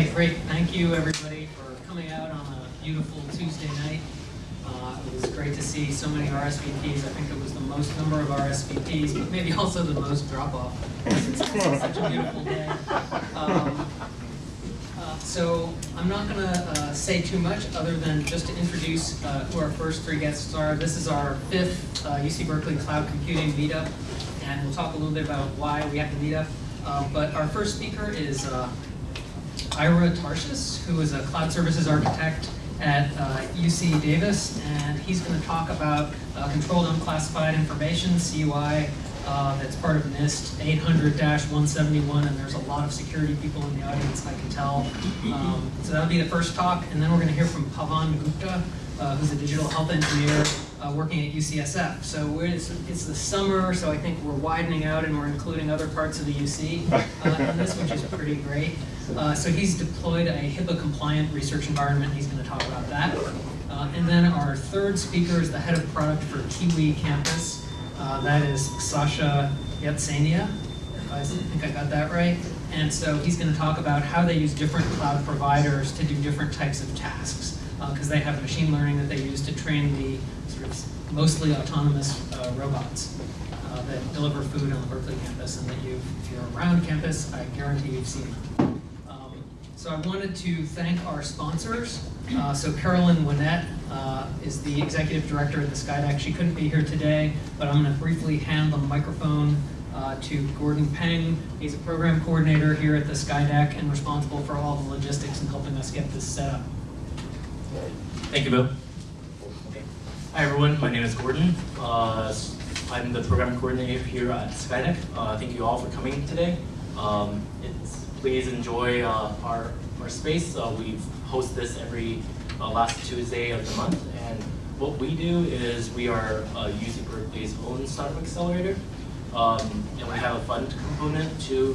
right, great. Thank you, everybody, for coming out on a beautiful Tuesday night. Uh, it was great to see so many RSVPs. I think it was the most number of RSVPs, but maybe also the most drop-off. It's such a beautiful day. Um, uh, so I'm not going to uh, say too much other than just to introduce uh, who our first three guests are. This is our fifth uh, UC Berkeley Cloud Computing Meetup, and we'll talk a little bit about why we have the meetup. Uh, but our first speaker is uh, Ira Tarshis, who is a cloud services architect at UC Davis, and he's going to talk about controlled unclassified information, CUI, uh, that's part of NIST 800-171, and there's a lot of security people in the audience, I can tell. Um, so that'll be the first talk, and then we're going to hear from Pavan Gupta, uh, who's a digital health engineer uh, working at UCSF. So it's, it's, the summer, so I think we're widening out and we're including other parts of the UC uh, in this, which is pretty great. Uh, so he's deployed a HIPAA-compliant research environment. He's going to talk about that. Uh, and then our third speaker is the head of product for Kiwi Campus. Uh, that is Sasha Iatsenia, I think I got that right. And so he's going to talk about how they use different cloud providers to do different types of tasks, because uh, they have machine learning that they use to train the sort of mostly autonomous uh, robots that deliver food on the Berkeley campus, and that you, if you're around campus, I guarantee you've seen them. So I wanted to thank our sponsors. Uh, so Carolyn Winnett uh, is the executive director at the Skydeck. She couldn't be here today, but I'm going to briefly hand the microphone uh, to Gordon Peng. He's a program coordinator here at the Skydeck and responsible for all the logistics and helping us get this set up. Thank you, Bill. Hi, everyone. My name is Gordon. Uh, I'm the program coordinator here at Skydeck. Uh, thank you all for coming today. Um, please enjoy uh, our, our space. Uh, we host this every uh, last Tuesday of the month. And what we do is we are UC Berkeley's own startup accelerator. Um, and we have a fund component to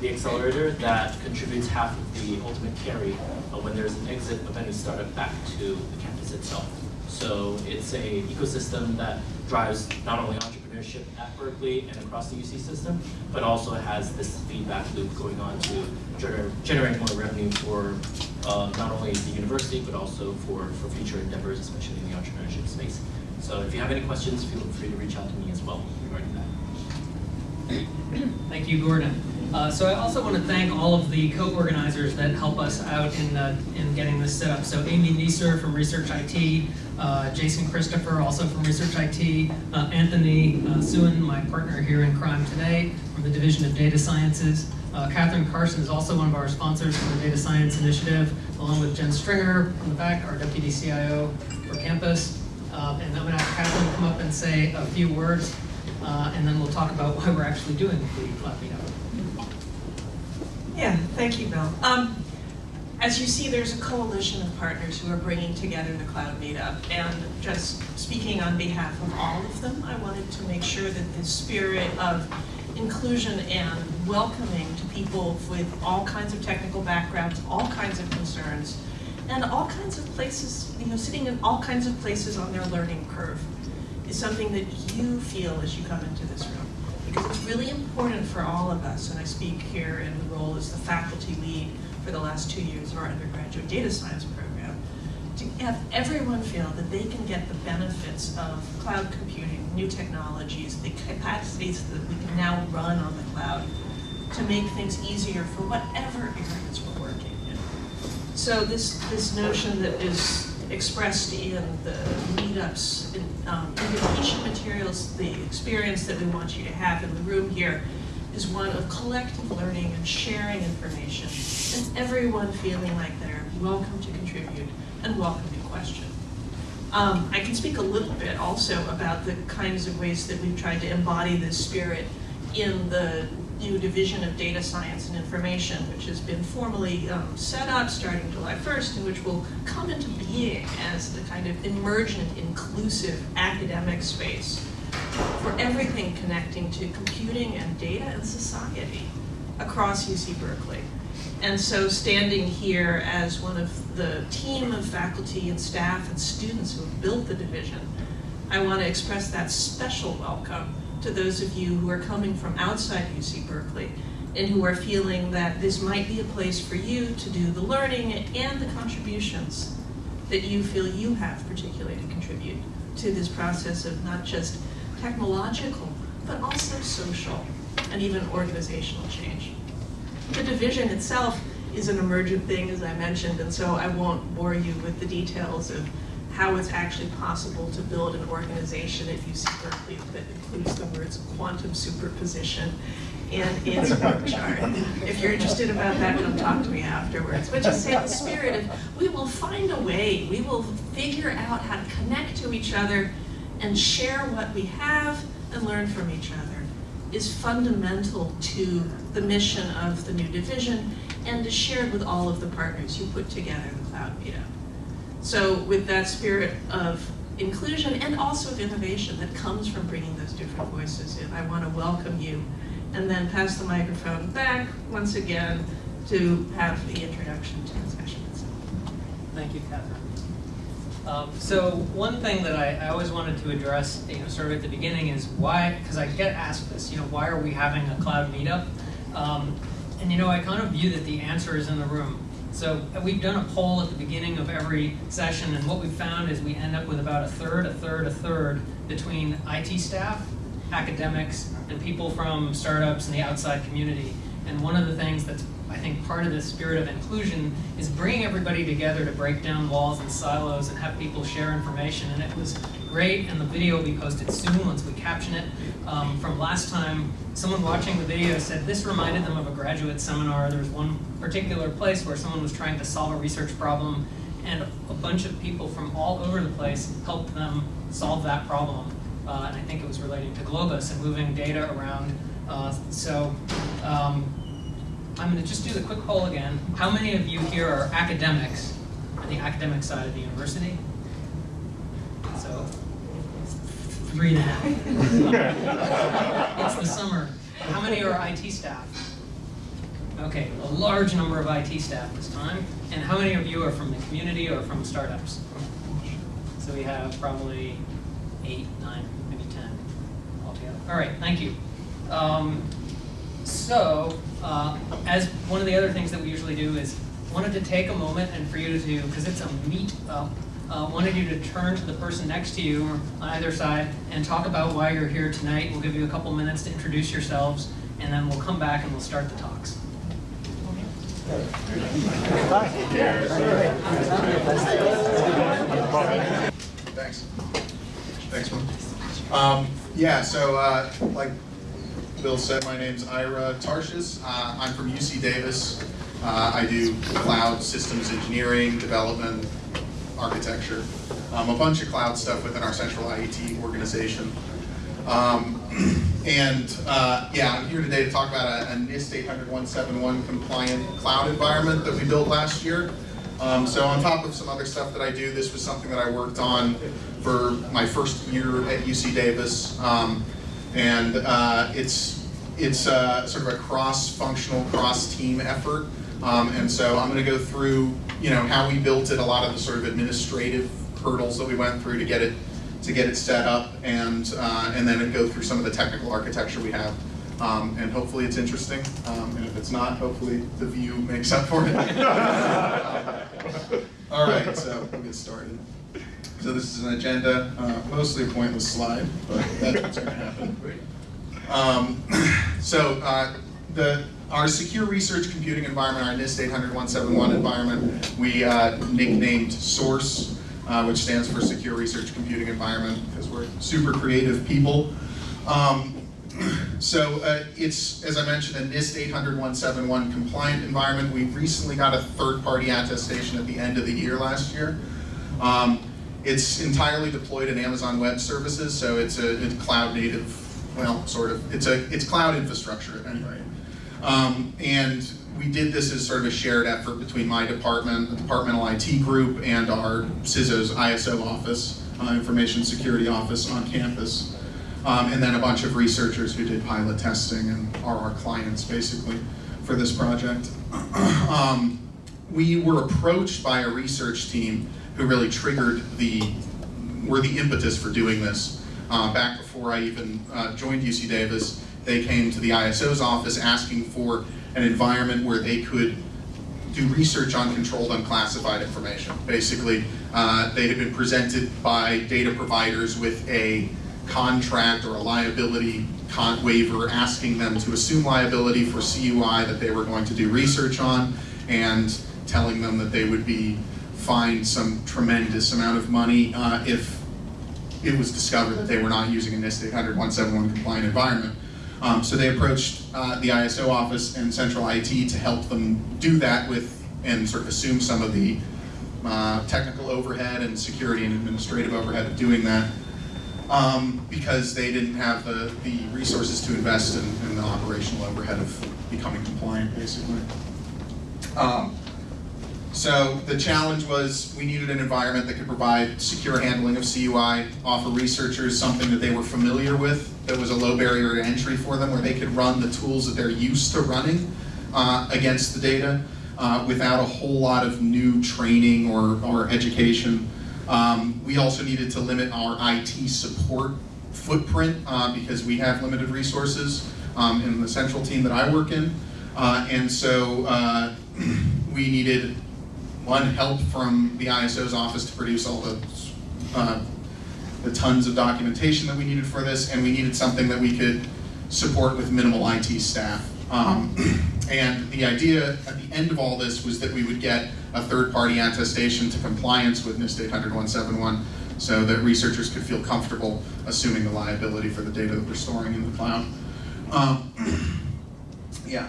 the accelerator that contributes half of the ultimate carry uh, when there's an exit of any startup back to the campus itself. So it's a ecosystem that drives not only at Berkeley and across the UC system, but also has this feedback loop going on to gener generate more revenue for uh, not only the university, but also for, for future endeavors, especially in the entrepreneurship space. So if you have any questions, feel free to reach out to me as well regarding that. Thank you, Gordon. Uh, so I also want to thank all of the co-organizers that help us out in, uh, in getting this set up. So Amy Neeser from Research IT, uh, Jason Christopher, also from Research IT, uh, Anthony uh, Suen, my partner here in crime today, from the Division of Data Sciences. Cathryn Carson is also one of our sponsors for the Data Science Initiative, along with Jen Stringer in the back, our Deputy CIO for campus. And I'm going to have Catherine come up and say a few words, and then we'll talk about why we're actually doing the Cloud Meetup. Yeah, thank you, Bill. Um, as you see, there's a coalition of partners who are bringing together the Cloud Meetup. And just speaking on behalf of all of them, I wanted to make sure that the spirit of inclusion and welcoming to people with all kinds of technical backgrounds, all kinds of concerns, and all kinds of places, you know, sitting in all kinds of places on their learning curve is something that you feel as you come into this room because it's really important for all of us, and I speak here in the role as the faculty lead for the last two years of our undergraduate data science program, to have everyone feel that they can get the benefits of cloud computing, new technologies, the capacities that we can now run on the cloud to make things easier for whatever areas we're working in. So this, this notion that is expressed in the meetups, um, invitation materials, the experience that we want you to have in the room here is one of collective learning and sharing information, and everyone feeling like they're welcome to contribute and welcome to question. Um, I can speak a little bit also about the kinds of ways that we've tried to embody this spirit in the new Division of Data Science and Information, which has been formally um, set up starting July 1st, and which will come into being as the kind of emergent, inclusive academic space for everything connecting to computing and data and society across UC Berkeley. And so standing here as one of the team of faculty and staff and students who have built the division, I want to express that special welcome to those of you who are coming from outside UC Berkeley and who are feeling that this might be a place for you to do the learning and the contributions that you feel you have particularly to contribute to this process of not just technological, but also social and even organizational change. The division itself is an emergent thing, as I mentioned, and so I won't bore you with the details of how it's actually possible to build an organization at UC Berkeley that includes the words quantum superposition and its org chart. If you're interested about that, come talk to me afterwards. But just say the spirit of, we will find a way, we will figure out how to connect to each other and share what we have and learn from each other is fundamental to the mission of the new division and is shared with all of the partners who put together the Cloud Meetup. So with that spirit of inclusion and also of innovation that comes from bringing those different voices in, I want to welcome you and then pass the microphone back once again to have the introduction to the session itself. Thank you, Cathryn. Um, so one thing that I, I always wanted to address, you know, sort of at the beginning is why, because I get asked this, you know, why are we having a cloud meetup? Um, and you know, I kind of view that the answer is in the room. So we've done a poll at the beginning of every session, and what we've found is we end up with about a third, a third, a third between IT staff, academics, and people from startups and the outside community. And one of the things that's, I think, part of the spirit of inclusion is bringing everybody together to break down walls and silos and have people share information. And it was great, and the video will be posted soon once we caption it. Um, from last time, someone watching the video said this reminded them of a graduate seminar. There was one particular place where someone was trying to solve a research problem, and a bunch of people from all over the place helped them solve that problem. Uh, and I think it was relating to Globus and moving data around. Uh, so um, I'm going to just do the quick poll again. How many of you here are academics on the academic side of the university? So three and a half. it's the summer. How many are IT staff? Okay, a large number of IT staff this time. And how many of you are from the community or from startups? So we have probably eight, nine, maybe 10 altogether. All right, thank you. Um, so, uh, as one of the other things that we usually do is wanted to take a moment and for you to, do because it's a meet up, uh, wanted you to turn to the person next to you or on either side and talk about why you're here tonight. We'll give you a couple minutes to introduce yourselves and then we'll come back and we'll start the talks. Thanks. Thanks, man. Um, yeah, so uh, like Bill said, my name's Ira Tarshish. Uh, I'm from UC Davis. Uh, I do cloud systems engineering, development, architecture, um, a bunch of cloud stuff within our central IET organization. Um, and uh, yeah, I'm here today to talk about a, a NIST 800-171 compliant cloud environment that we built last year. Um, so on top of some other stuff that I do, this was something that I worked on for my first year at UC Davis. Um, and uh, it's, it's uh, sort of a cross-functional, cross-team effort. Um, and so I'm going to go through, you know, how we built it, a lot of the sort of administrative hurdles that we went through to get it to get it set up, and uh, and then go through some of the technical architecture we have. Um, and hopefully it's interesting, um, and if it's not, hopefully the view makes up for it. All right, so we'll get started. So this is an agenda, uh, mostly a pointless slide, but that's what's going to happen. Um, so uh, the our secure research computing environment, our NIST 800-171 environment, we uh, nicknamed SOURCE, uh, which stands for Secure Research Computing Environment, because we're super creative people. Um, so uh, it's, as I mentioned, a NIST 800-171 compliant environment. We recently got a third-party attestation at the end of the year last year. Um, it's entirely deployed in Amazon Web Services, so it's a it's cloud native, well, sort of. It's a it's cloud infrastructure at any rate. Um, and we did this as sort of a shared effort between my department, the departmental IT group, and our CISO's ISO office, uh, Information Security Office on campus. Um, and then a bunch of researchers who did pilot testing and are our clients basically for this project. um, we were approached by a research team who really triggered the, were the impetus for doing this uh, back before I even uh, joined UC Davis. they came to the ISO's office asking for an environment where they could do research on controlled unclassified information. Basically, uh, they had been presented by data providers with a contract or a liability waiver asking them to assume liability for CUI that they were going to do research on and telling them that they would be fined some tremendous amount of money uh, if it was discovered that they were not using a NIST 800 171 compliant environment. Um, so they approached uh, the ISO office and central IT to help them do that with and sort of assume some of the uh, technical overhead and security and administrative overhead of doing that um, because they didn't have the, the resources to invest in, in the operational overhead of becoming compliant, basically. Um, so the challenge was we needed an environment that could provide secure handling of CUI, offer researchers something that they were familiar with, that was a low barrier to entry for them, where they could run the tools that they're used to running uh, against the data uh, without a whole lot of new training or, or education. Um, we also needed to limit our IT support footprint uh, because we have limited resources um, in the central team that I work in. Uh, and so uh, we needed one help from the ISO's office to produce all the uh, the tons of documentation that we needed for this, and we needed something that we could support with minimal IT staff. Um, and the idea at the end of all this was that we would get a third-party attestation to compliance with NIST 800-171 so that researchers could feel comfortable assuming the liability for the data that we're storing in the cloud. Um, yeah.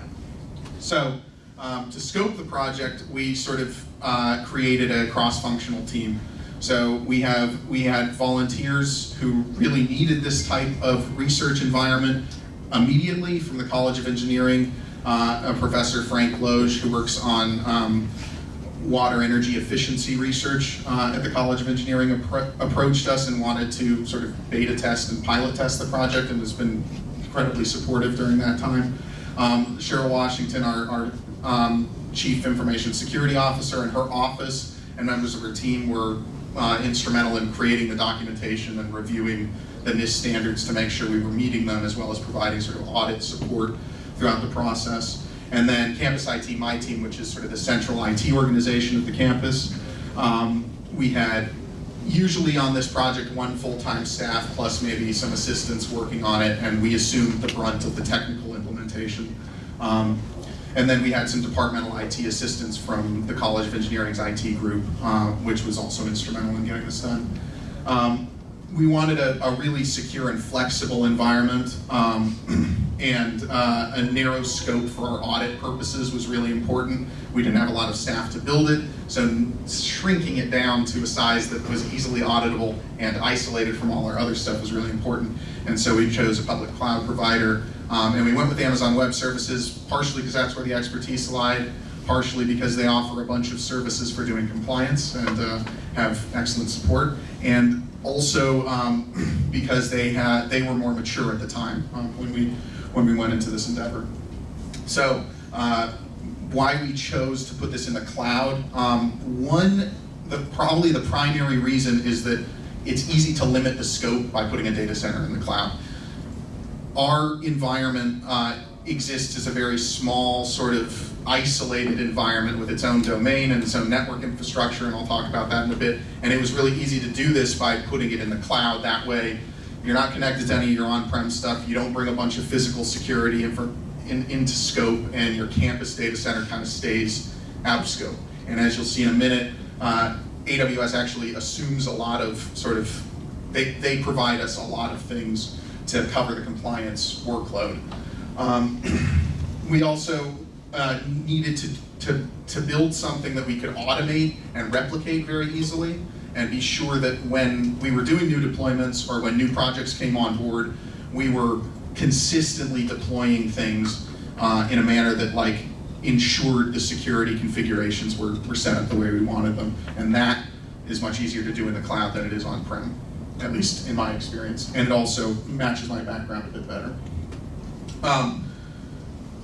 So um, to scope the project, we sort of uh, created a cross-functional team. So we have we had volunteers who really needed this type of research environment immediately from the College of Engineering. Uh, Professor Frank Loge, who works on um, water energy efficiency research uh, at the College of Engineering, appro approached us and wanted to sort of beta test and pilot test the project and has been incredibly supportive during that time. Um, Cheryl Washington, our, our um, Chief Information Security Officer, and her office and members of her team were uh, instrumental in creating the documentation and reviewing the NIST standards to make sure we were meeting them as well as providing sort of audit support throughout the process. And then Campus IT, my team, which is sort of the central IT organization of the campus, um, we had usually on this project one full-time staff plus maybe some assistants working on it, and we assumed the brunt of the technical implementation. Um, and then we had some departmental IT assistance from the College of Engineering's IT group, uh, which was also instrumental in getting this done. Um, we wanted a, a, really secure and flexible environment, um, and uh, a narrow scope for our audit purposes was really important. We didn't have a lot of staff to build it, so shrinking it down to a size that was easily auditable and isolated from all our other stuff was really important. And so we chose a public cloud provider um, and we went with Amazon Web Services, partially because that's where the expertise lied, partially because they offer a bunch of services for doing compliance and uh, have excellent support, and also um, because they had they were more mature at the time um, when we when we went into this endeavor. So uh, why we chose to put this in the cloud? Um, one, the, probably the primary reason is that it's easy to limit the scope by putting a data center in the cloud our environment uh, exists as a very small, sort of isolated environment with its own domain and its own network infrastructure, and I'll talk about that in a bit. And it was really easy to do this by putting it in the cloud. That way, you're not connected to any of your on-prem stuff. You don't bring a bunch of physical security in, in, into scope, and your campus data center kind of stays out of scope. And as you'll see in a minute, uh, AWS actually assumes a lot of sort of, they, they provide us a lot of things to cover the compliance workload. Um, we also uh, needed to, to, to build something that we could automate and replicate very easily and be sure that when we were doing new deployments or when new projects came on board, we were consistently deploying things uh, in a manner that like ensured the security configurations were, were set up the way we wanted them. And that is much easier to do in the cloud than it is on-prem at least in my experience, and it also matches my background a bit better. Um,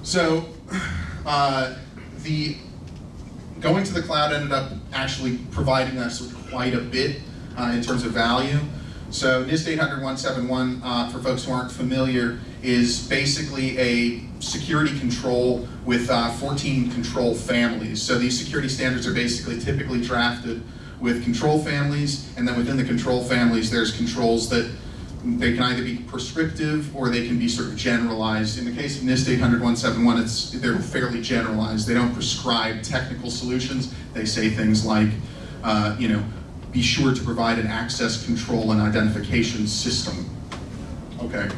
so uh, the going to the cloud ended up actually providing us quite a bit uh, in terms of value. So NIST 800-171, uh, for folks who aren't familiar, is basically a security control with uh, 14 control families. So these security standards are basically typically drafted with control families, and then within the control families, there's controls that they can either be prescriptive or they can be sort of generalized. In the case of NIST 800-171, it's, they're fairly generalized. They don't prescribe technical solutions. They say things like, uh, you know, be sure to provide an access control and identification system. Okay,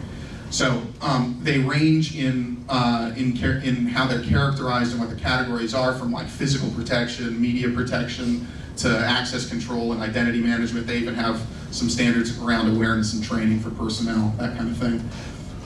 so um, they range in uh, in in how they're characterized and what the categories are, from like physical protection, media protection, to access control and identity management. They even have some standards around awareness and training for personnel, that kind of thing.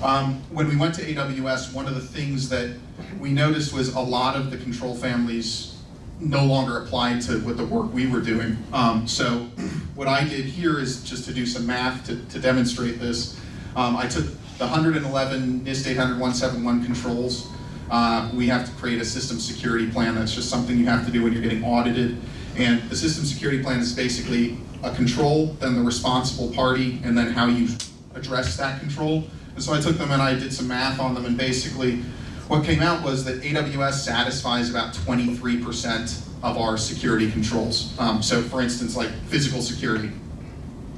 Um, when we went to AWS, one of the things that we noticed was a lot of the control families no longer applied to what the work we were doing. Um, so what I did here is just to do some math to, to demonstrate this. Um, I took the 111 NIST 800-171 controls. Uh, we have to create a system security plan. That's just something you have to do when you're getting audited. And the system security plan is basically a control, then the responsible party, and then how you address that control. And so I took them and I did some math on them, and basically what came out was that AWS satisfies about 23% of our security controls. Um, so for instance, like physical security,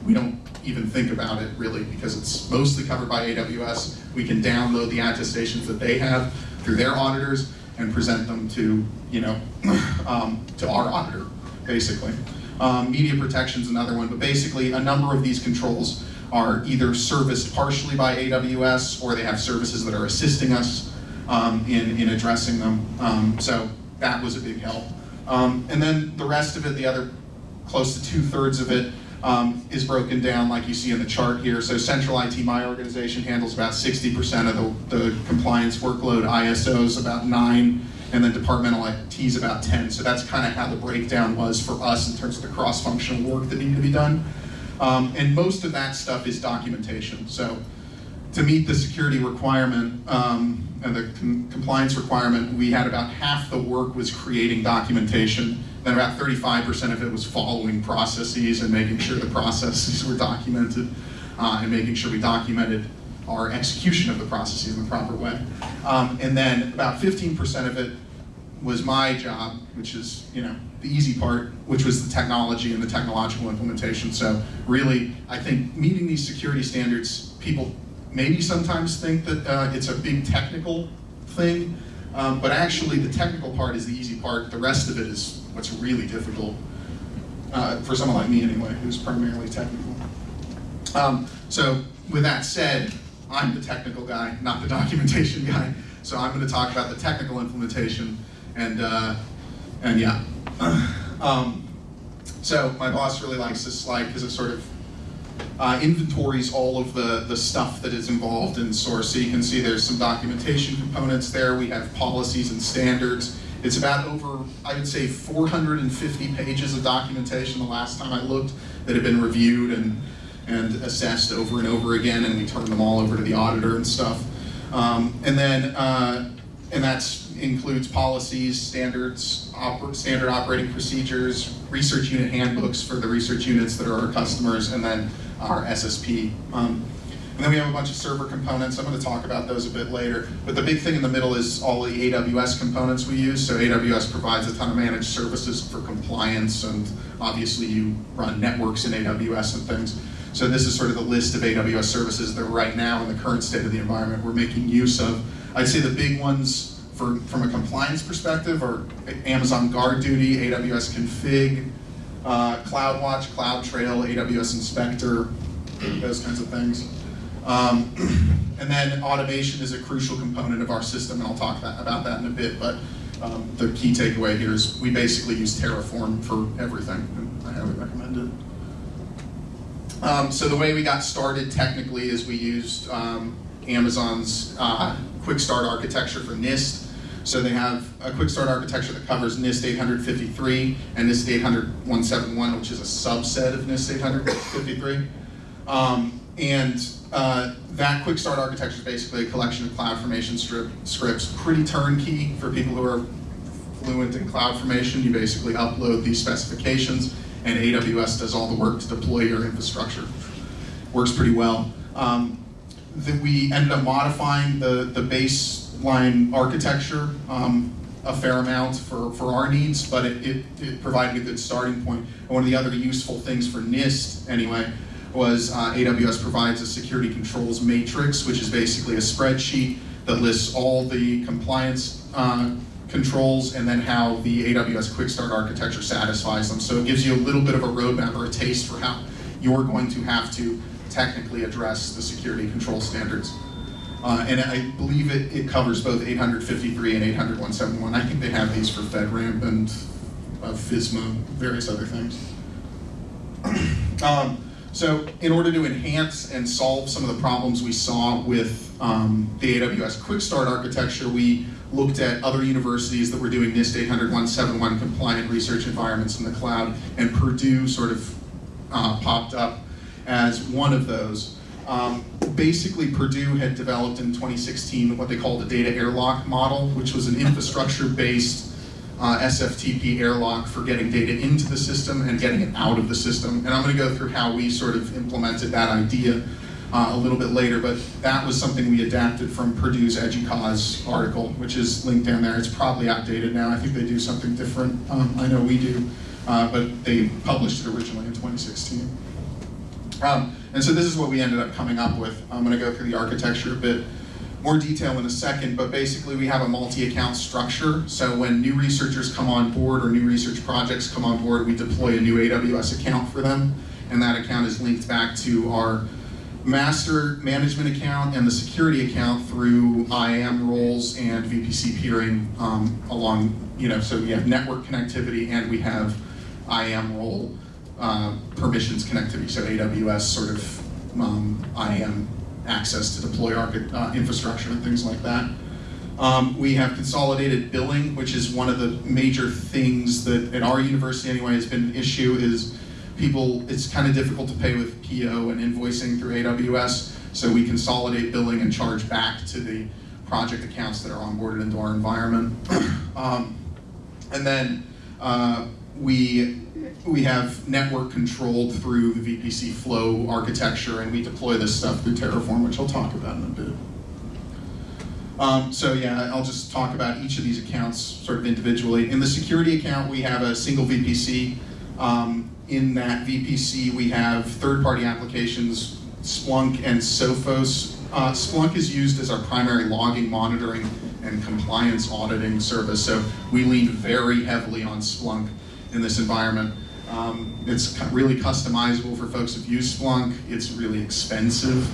we don't even think about it really because it's mostly covered by AWS. We can download the attestations that they have through their auditors and present them to, you know, um, to our auditor, basically. Um, media protection is another one, but basically a number of these controls are either serviced partially by AWS or they have services that are assisting us um, in, in addressing them. Um, so that was a big help. Um, and then the rest of it, the other close to two thirds of it, um, is broken down like you see in the chart here. So Central IT My Organization handles about 60% of the, the compliance workload, ISOs about nine, and then departmental IT is about 10. So that's kind of how the breakdown was for us in terms of the cross-functional work that needed to be done. Um, and most of that stuff is documentation. So to meet the security requirement um, and the com compliance requirement, we had about half the work was creating documentation, then about 35% of it was following processes and making sure the processes were documented uh, and making sure we documented our execution of the processes in the proper way. Um, and then about 15% of it was my job, which is, you know, the easy part, which was the technology and the technological implementation. So really, I think meeting these security standards, people maybe sometimes think that uh, it's a big technical thing, um, but actually the technical part is the easy part. The rest of it is what's really difficult uh, for someone like me anyway, who's primarily technical. Um, so with that said, I'm the technical guy, not the documentation guy. So I'm going to talk about the technical implementation and uh, and yeah. Um, so my boss really likes this slide because it sort of uh, inventories all of the, the stuff that is involved in source. So you can see there's some documentation components there. We have policies and standards. It's about over, I would say, 450 pages of documentation the last time I looked that have been reviewed and, and assessed over and over again, and we turn them all over to the auditor and stuff. Um, and then, uh, and that includes policies, standards, oper standard operating procedures, research unit handbooks for the research units that are our customers, and then our SSP. Um, and then we have a bunch of server components. I'm going to talk about those a bit later. But the big thing in the middle is all the AWS components we use. So AWS provides a ton of managed services for compliance, and obviously you run networks in AWS and things. So this is sort of the list of AWS services that right now in the current state of the environment we're making use of. I'd say the big ones for, from a compliance perspective are Amazon GuardDuty, AWS Config, uh, CloudWatch, CloudTrail, AWS Inspector, those kinds of things. Um, and then automation is a crucial component of our system, and I'll talk that, about that in a bit, but um, the key takeaway here is we basically use Terraform for everything, and I highly recommend it. Um, so the way we got started technically is we used um, Amazon's uh, Quick Start architecture for NIST, so they have a quick start architecture that covers NIST 853 and NIST 800 which is a subset of NIST 853. Um, and uh, that quick start architecture is basically a collection of CloudFormation strip, scripts, pretty turnkey for people who are fluent in CloudFormation. You basically upload these specifications and AWS does all the work to deploy your infrastructure. Works pretty well. Um, that we ended up modifying the, the baseline architecture um, a fair amount for, for our needs, but it, it, it provided a good starting point. One of the other useful things for NIST, anyway, was uh, AWS provides a security controls matrix, which is basically a spreadsheet that lists all the compliance uh, controls and then how the AWS Quick Start architecture satisfies them. So it gives you a little bit of a roadmap or a taste for how you're going to have to technically address the security control standards. Uh, and I believe it, it covers both 853 and 80171. I think they have these for FedRAMP and uh, FISMA, various other things. um, so in order to enhance and solve some of the problems we saw with um, the AWS Quick Start architecture, we looked at other universities that were doing NIST 80171 compliant research environments in the cloud, and Purdue sort of uh, popped up as one of those. Um, basically, Purdue had developed in 2016 what they called a data airlock model, which was an infrastructure-based uh, SFTP airlock for getting data into the system and getting it out of the system. And I'm going to go through how we sort of implemented that idea uh, a little bit later, but that was something we adapted from Purdue's EDUCAUSE article, which is linked down there. It's probably outdated now. I think they do something different. Um, I know we do, uh, but they published it originally in 2016. Um, and so this is what we ended up coming up with. I'm going to go through the architecture a bit more detail in a second, but basically we have a multi-account structure. So when new researchers come on board or new research projects come on board, we deploy a new AWS account for them, and that account is linked back to our master management account and the security account through IAM roles and VPC peering um, along, you know, so we have network connectivity and we have IAM role uh, permissions connectivity, so AWS sort of um, IAM access to deploy uh, infrastructure and things like that. Um, we have consolidated billing, which is one of the major things that at our university anyway has been an issue is people, it's kind of difficult to pay with PO and invoicing through AWS, so we consolidate billing and charge back to the project accounts that are onboarded into our environment. um, and then uh, we we have network controlled through the VPC flow architecture and we deploy this stuff through Terraform, which I'll talk about in a bit. Um, so yeah, I'll just talk about each of these accounts sort of individually. In the security account, we have a single VPC. Um, in that VPC, we have third-party applications, Splunk and Sophos. Uh, Splunk is used as our primary logging, monitoring, and compliance auditing service, so we lean very heavily on Splunk in this environment. Um, it's really customizable for folks who've used Splunk. It's really expensive,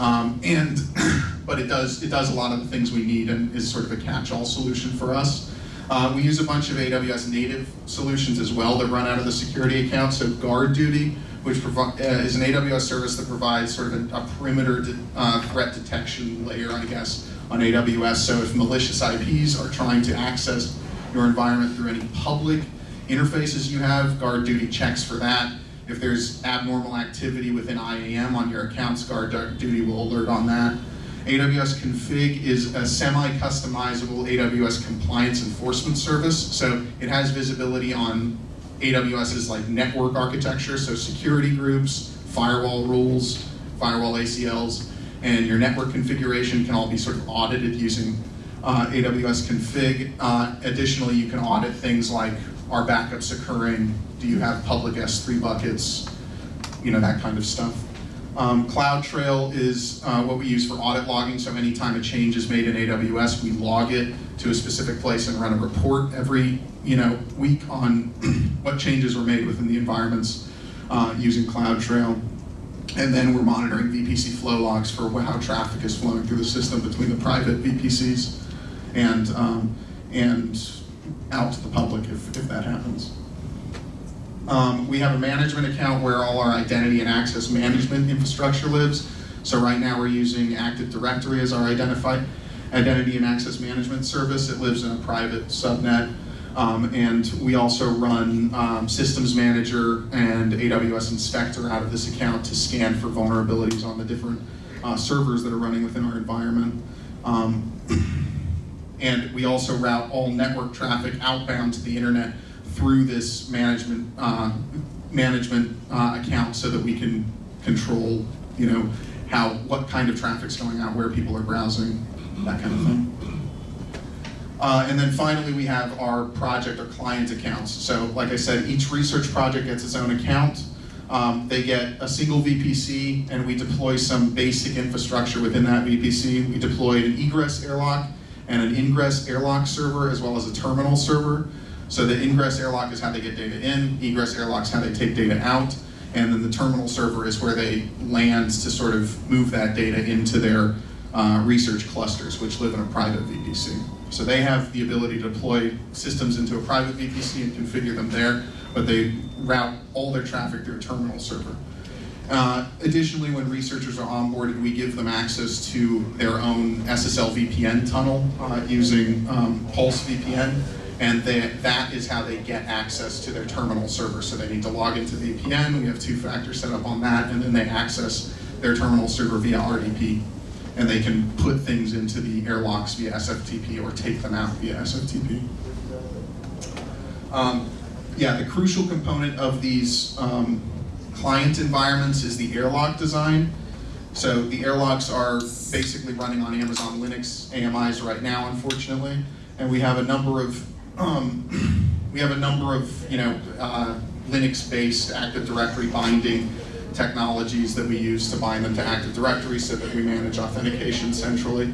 um, and but it does it does a lot of the things we need and is sort of a catch-all solution for us. Uh, we use a bunch of AWS native solutions as well that run out of the security account. So GuardDuty, which uh, is an AWS service that provides sort of a, a perimeter de uh, threat detection layer, I guess, on AWS. So if malicious IPs are trying to access your environment through any public interfaces you have, GuardDuty checks for that. If there's abnormal activity within IAM on your accounts, guard duty will alert on that. AWS Config is a semi-customizable AWS compliance enforcement service. So it has visibility on AWS's like network architecture, so security groups, firewall rules, firewall ACLs, and your network configuration can all be sort of audited using uh, AWS Config. Uh, additionally, you can audit things like are backups occurring? Do you have public S3 buckets? You know, that kind of stuff. Um, CloudTrail is uh, what we use for audit logging, so anytime a change is made in AWS, we log it to a specific place and run a report every you know, week on what changes were made within the environments uh, using CloudTrail. And then we're monitoring VPC flow logs for how traffic is flowing through the system between the private VPCs and, um, and out to the public if, if that happens. Um, we have a management account where all our identity and access management infrastructure lives. So right now we're using Active Directory as our identified identity and access management service. It lives in a private subnet. Um, and we also run um, Systems Manager and AWS Inspector out of this account to scan for vulnerabilities on the different uh, servers that are running within our environment. And we also route all network traffic outbound to the internet through this management uh, management uh, account so that we can control, you know, how, what kind of traffic's going out, where people are browsing, that kind of thing. Uh, and then finally, we have our project or client accounts. So like I said, each research project gets its own account. Um, they get a single VPC and we deploy some basic infrastructure within that VPC. We deploy an egress airlock and an ingress airlock server as well as a terminal server. So the ingress airlock is how they get data in, egress airlock is how they take data out, and then the terminal server is where they land to sort of move that data into their uh, research clusters, which live in a private VPC. So they have the ability to deploy systems into a private VPC and configure them there, but they route all their traffic through a terminal server. Uh, additionally, when researchers are onboarded, we give them access to their own SSL VPN tunnel uh, using um, Pulse VPN, and they, that is how they get access to their terminal server. So they need to log into the VPN, we have two-factor set up on that, and then they access their terminal server via RDP. And they can put things into the airlocks via SFTP or take them out via SFTP. Um, yeah, the crucial component of these um, client environments is the airlock design. So the airlocks are basically running on Amazon Linux AMIs right now, unfortunately, and we have a number of um, we have a number of you know uh, Linux-based Active Directory binding technologies that we use to bind them to Active Directory so that we manage authentication centrally.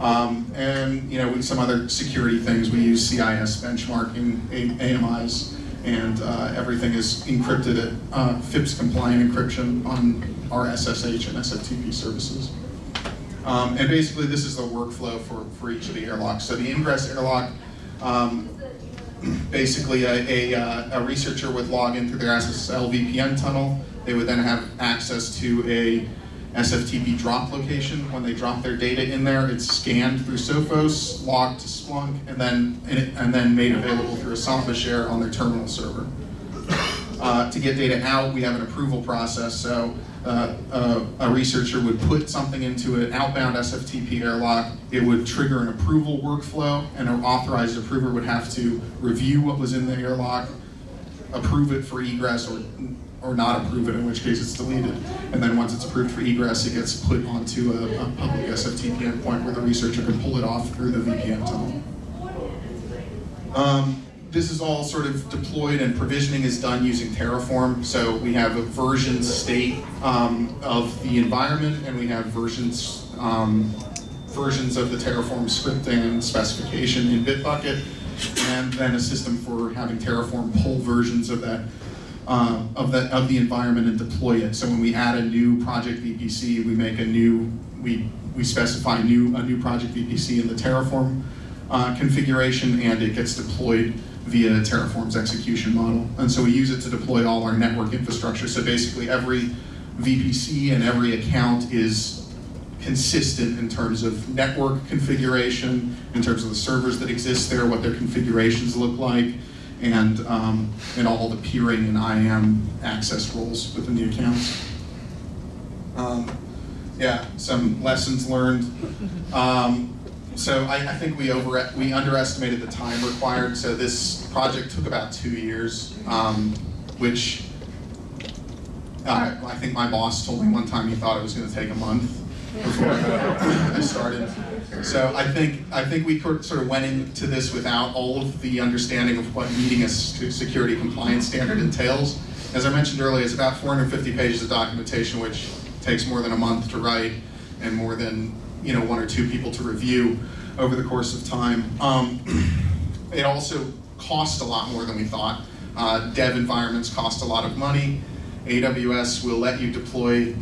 Um, and you know, with some other security things, we use CIS benchmarking, AMIs, and uh, everything is encrypted at uh, FIPS compliant encryption on our SSH and SFTP services. Um, and basically, this is the workflow for, for each of the airlocks. So the ingress airlock, um, basically a, a, uh, a researcher would log into their SSL VPN tunnel. They would then have access to a SFTP drop location. When they drop their data in there, it's scanned through Sophos, logged to Splunk, and then and then made available through a Samba share on their terminal server. Uh, to get data out, we have an approval process. So uh, a, a researcher would put something into an outbound SFTP airlock. It would trigger an approval workflow, and an authorized approver would have to review what was in the airlock, approve it for egress, or or not approve it, in which case it's deleted. And then once it's approved for egress, it gets put onto a, a public SFTP endpoint where the researcher can pull it off through the VPN tunnel. Um, this is all sort of deployed and provisioning is done using Terraform. So we have a version state um, of the environment and we have versions um, versions of the Terraform scripting and specification in Bitbucket and then a system for having Terraform pull versions of that uh, of the of the environment and deploy it. So when we add a new project VPC, we make a new we we specify new a new project VPC in the Terraform uh, configuration, and it gets deployed via Terraform's execution model. And so we use it to deploy all our network infrastructure. So basically, every VPC and every account is consistent in terms of network configuration, in terms of the servers that exist there, what their configurations look like, and, um, and all the peering and IAM access roles within the accounts. Um, yeah, some lessons learned. Um, so I, I, think we over we underestimated the time required. So this project took about two years, um, which uh, I think my boss told me one time he thought it was going to take a month I started. So I think I think we sort of went into this without all of the understanding of what meeting a security compliance standard entails. As I mentioned earlier, it's about 450 pages of documentation, which takes more than a month to write and more than you know one or two people to review over the course of time. Um, it also cost a lot more than we thought. Uh, dev environments cost a lot of money. AWS will let you deploy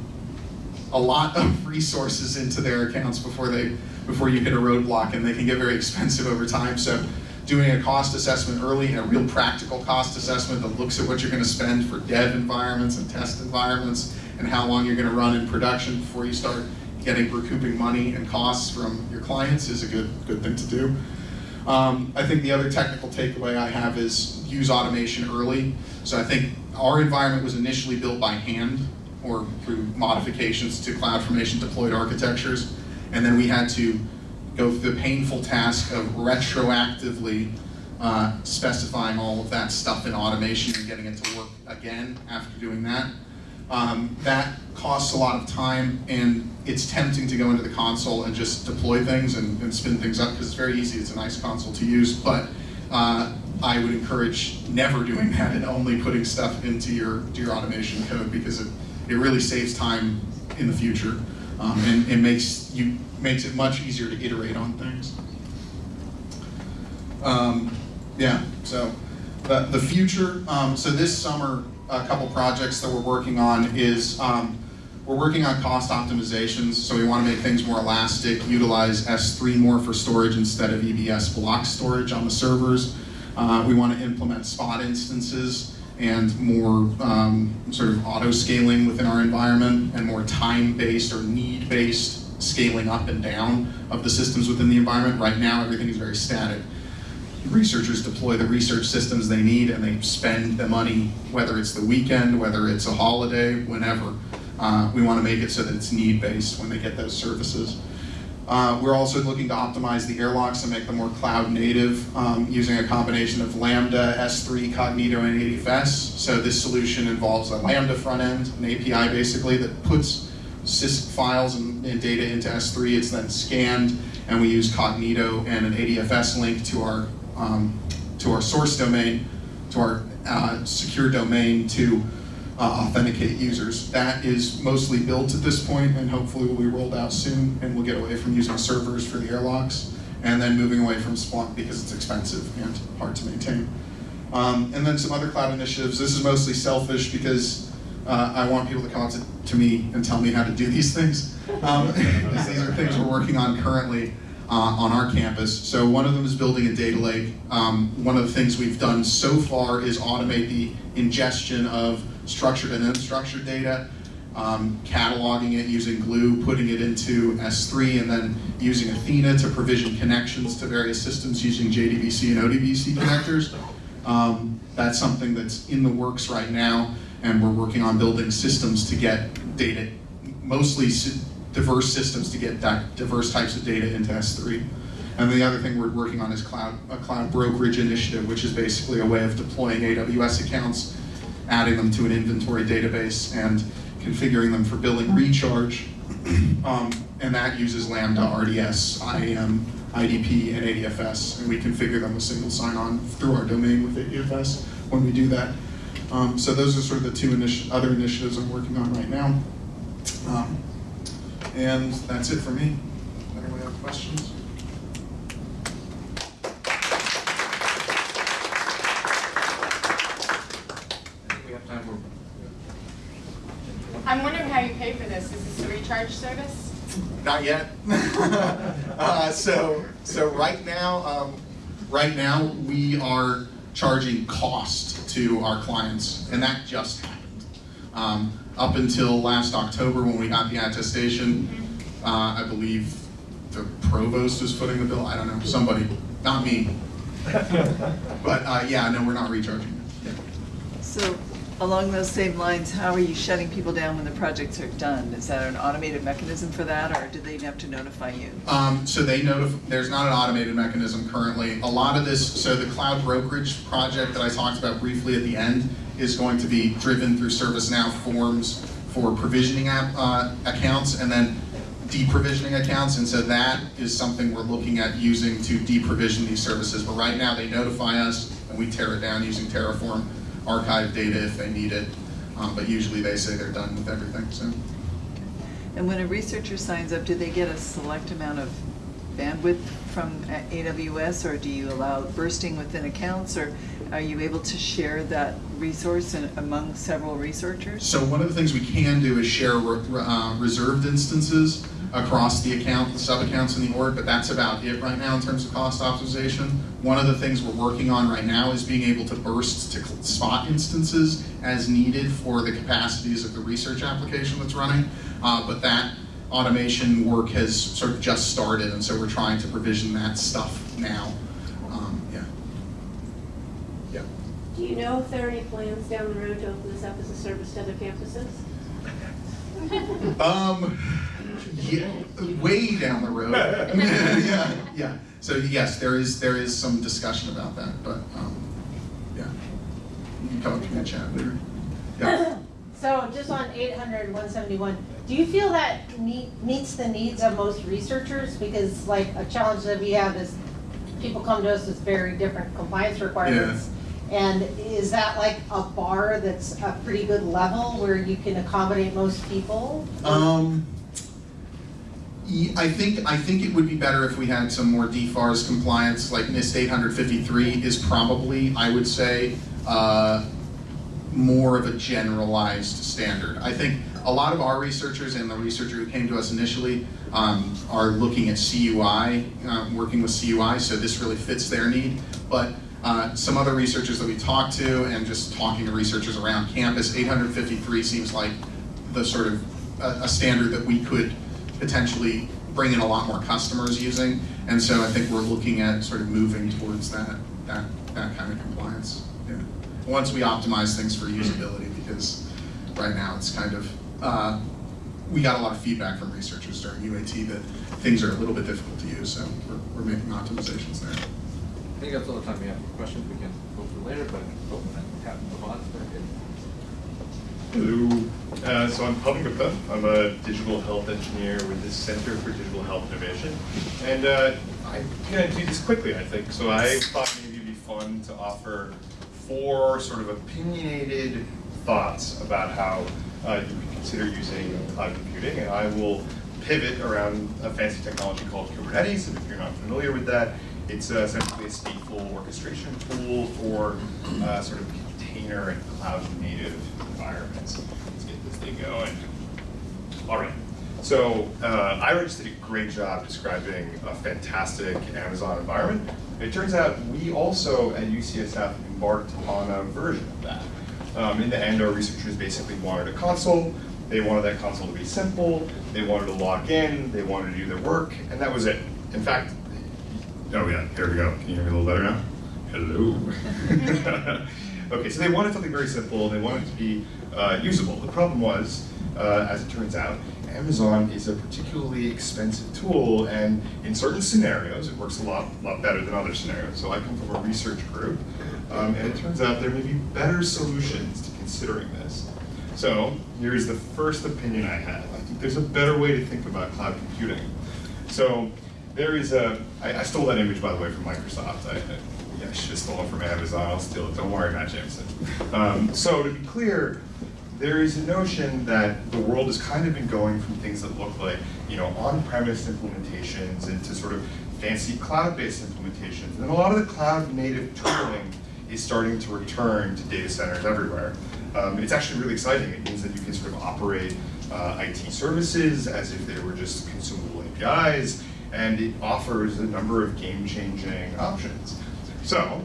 a lot of resources into their accounts before they before you hit a roadblock, and they can get very expensive over time. So doing a cost assessment early, a real practical cost assessment that looks at what you're going to spend for dev environments and test environments, and how long you're going to run in production before you start getting recouping money and costs from your clients is a good good thing to do. Um, I think the other technical takeaway I have is use automation early. So I think our environment was initially built by hand or through modifications to CloudFormation deployed architectures. And then we had to go through the painful task of retroactively uh, specifying all of that stuff in automation and getting it to work again after doing that. Um, that costs a lot of time and it's tempting to go into the console and just deploy things and, and spin things up because it's very easy. It's a nice console to use, but uh, I would encourage never doing that and only putting stuff into your, your automation code because it, it really saves time in the future um, and it makes, you, makes it much easier to iterate on things. Um, yeah, so the, the future, um, so this summer, a couple projects that we're working on is um, we're working on cost optimizations, so we want to make things more elastic, utilize S3 more for storage instead of EBS block storage on the servers. Uh, we want to implement spot instances and more um, sort of auto scaling within our environment and more time-based or need-based scaling up and down of the systems within the environment. Right now, everything is very static researchers deploy the research systems they need and they spend the money, whether it's the weekend, whether it's a holiday, whenever. Uh, we want to make it so that it's need-based when they get those services. Uh, we're also looking to optimize the airlocks and make them more cloud native um, using a combination of Lambda, S3, Cognito, and ADFS. So this solution involves a Lambda front end, an API basically that puts sys files and, and data into S3. It's then scanned, and we use Cognito and an ADFS link to our um, to our source domain, to our uh, secure domain to uh, authenticate users. That is mostly built at this point and hopefully will be rolled out soon and we'll get away from using servers for the airlocks and then moving away from Splunk because it's expensive and hard to maintain. Um, and then some other cloud initiatives. This is mostly selfish because uh, I want people to come to, to, me and tell me how to do these things. Um, these are things we're working on currently uh, on our campus. So one of them is building a data lake. Um, one of the things we've done so far is automate the ingestion of structured and unstructured data, um, cataloging it using Glue, putting it into S3, and then using Athena to provision connections to various systems using JDBC and ODBC connectors. Um, that's something that's in the works right now, and we're working on building systems to get data, mostly diverse systems to get diverse types of data into S3. And the other thing we're working on is cloud, a cloud brokerage initiative, which is basically a way of deploying AWS accounts, adding them to an inventory database, and configuring them for billing recharge. Um, and that uses Lambda, RDS, IAM, IDP, and ADFS, and we configure them with single sign-on through our domain with ADFS when we do that. Um, so those are sort of the two initi other initiatives I'm working on right now. Um, and that's it for me. Anybody have questions? We have time for. I'm wondering how you pay for this. Is this a recharge service? Not yet. uh, so, so right now, um, right now we are charging cost to our clients, and that just happened. Um, up until last October when we got the attestation, uh, I believe the provost was footing the bill. I don't know, somebody, not me. but uh, yeah, no, we're not recharging. So along those same lines, how are you shutting people down when the projects are done? Is that an automated mechanism for that, or do they have to notify you? Um, so they notify, there's not an automated mechanism currently. A lot of this, so the cloud brokerage project that I talked about briefly at the end is going to be driven through ServiceNow forms for provisioning app, uh, accounts and then deprovisioning accounts. And so that is something we're looking at using to deprovision these services. But right now they notify us and we tear it down using Terraform, archive data if they need it. Um, but usually they say they're done with everything. soon. And when a researcher signs up, do they get a select amount of bandwidth from AWS, or do you allow bursting within accounts, or are you able to share that resource in, among several researchers? So one of the things we can do is share re uh, reserved instances across the account, the sub-accounts in the org, but that's about it right now in terms of cost optimization. One of the things we're working on right now is being able to burst to spot instances as needed for the capacities of the research application that's running, uh, but that automation work has sort of just started, and so we're trying to provision that stuff now. Um, yeah. Yeah. Do you know if there are any plans down the road to open this up as a service to other campuses? Um, yeah, way down the road. yeah, yeah. So yes, there is there is some discussion about that, but um, yeah, you can come up to me and chat later. Yeah. So just on 800 171, do you feel that meet, meets the needs of most researchers? Because like a challenge that we have is people come to us with very different compliance requirements. And is that like a bar that's a pretty good level where you can accommodate most people? Um, ye- I think, I think it would be better if we had some more DFARS compliance, like NIST eight hundred fifty-three is probably, I would say, uh, more of a generalized standard. I think a lot of our researchers and the researcher who came to us initially um, are looking at CUI, um, working with CUI, so this really fits their need. But uh, some other researchers that we talked to and just talking to researchers around campus, 853 seems like the sort of a, a standard that we could potentially bring in a lot more customers using. And so I think we're looking at sort of moving towards that, that, that kind of compliance. Yeah. Once we optimize things for usability, because right now it's kind of, uh, we got a lot of feedback from researchers during UAT that things are a little bit difficult to use, so we're, we're making optimizations there. I think that's all the time we have for questions. We can go through later, but oh, tap the bot. Hello. Uh, so I'm Pavan Gupta. I'm a digital health engineer with the Center for Digital Health Innovation. And uh, I'm going to do this quickly, I think. So I thought maybe it'd be fun to offer four sort of opinionated thoughts about how uh, you can consider using cloud computing. And I will pivot around a fancy technology called Kubernetes. And if you're not familiar with that, it's uh, essentially a stateful orchestration tool for uh, sort of container and cloud native environments. Let's get this thing going. All right. So uh, Ira just did a great job describing a fantastic Amazon environment. It turns out we also at UCSF embarked on a version of that. Um, in the end, our researchers basically wanted a console. They wanted that console to be simple. They wanted to log in. They wanted to do their work, and that was it. In fact, oh yeah, here we go. Can you hear me a little better now? Hello. okay, so they wanted something very simple. They wanted it to be uh, usable. The problem was, uh, as it turns out, Amazon is a particularly expensive tool, and in certain scenarios, it works a lot, lot better than other scenarios. So I come from a research group, um, and it turns out there may be better solutions to considering this. So here's the first opinion I have. I think there's a better way to think about cloud computing. So there is a, I, I stole that image by the way from Microsoft. I, I, should have stolen it from Amazon. I'll steal it. Don't worry, Matt Jameson. Um, so to be clear, there is a notion that the world has kind of been going from things that look like, you know, on-premise implementations into sort of fancy cloud-based implementations. And a lot of the cloud-native tooling is starting to return to data centers everywhere. Um, it's actually really exciting. It means that you can sort of operate uh, IT services as if they were just consumable APIs, and it offers a number of game-changing options. So,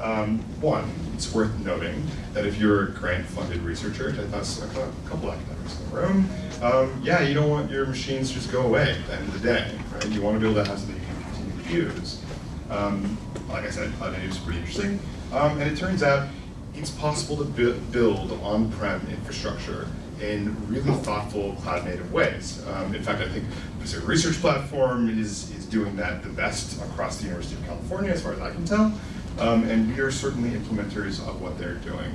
um, one, it's worth noting that if you're a grant-funded researcher, I thought a couple academics in the room, um, yeah, you don't want your machines to just go away at the end of the day, right? You want to be able to have something you can continue to use. Um, like I said, cloud native is pretty interesting, um, and it turns out it's possible to bu build on-prem infrastructure in really thoughtful cloud-native ways. Um, in fact, I think Pacific Research Platform is, is doing that the best across the University of California, as far as I can tell. Um, and we are certainly implementers of what they're doing.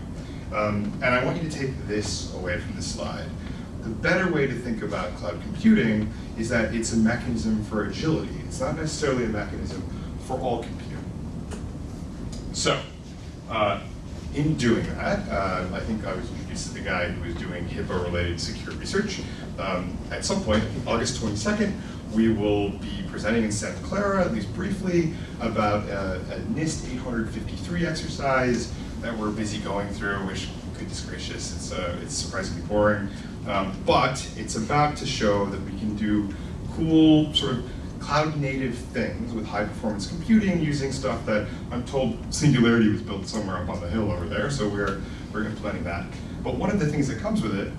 Um, and I want you to take this away from this slide. The better way to think about cloud computing is that it's a mechanism for agility. It's not necessarily a mechanism for all computing. So, uh, in doing that, uh, I think I was introduced to the guy who was doing HIPAA-related secure research. Um, at some point, August 22nd, we will be presenting in Santa Clara, at least briefly, about uh, a NIST 853 exercise that we're busy going through, which, goodness gracious, it's, uh, it's surprisingly boring. Um, but it's about to show that we can do cool sort of cloud native things with high performance computing using stuff that I'm told Singularity was built somewhere up on the hill over there, so we're, we're implementing that. But one of the things that comes with it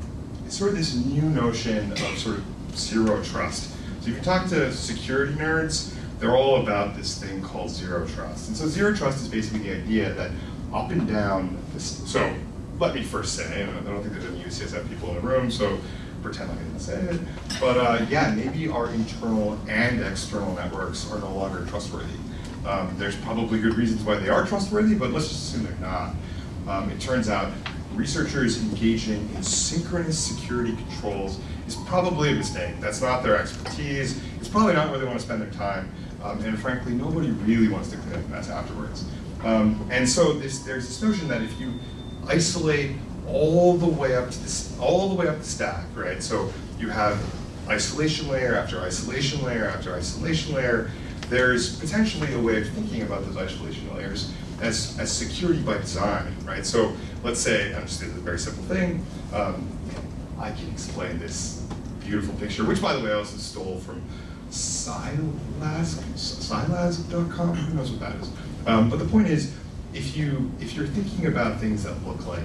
is sort of this new notion of sort of zero trust. So you talk to security nerds, they're all about this thing called zero trust. And so zero trust is basically the idea that up and down, this, so let me first say, I don't think there's any UCSF people in the room, so pretend like I didn't say it. But uh, yeah, maybe our internal and external networks are no longer trustworthy. Um, there's probably good reasons why they are trustworthy, but let's just assume they're not. Um, it turns out researchers engaging in synchronous security controls is probably a mistake. That's not their expertise. It's probably not where they want to spend their time. Um, and frankly, nobody really wants to clean up mess afterwards. Um, and so this, there's this notion that if you isolate all the way up to this, all the way up the stack, right? So you have isolation layer after isolation layer after isolation layer. There's potentially a way of thinking about those isolation layers as, as security by design, right? So let's say, I'm just doing a very simple thing. Um, I can explain this beautiful picture, which by the way I also stole from Silask, who knows what that is. Um, but the point is, if you if you're thinking about things that look like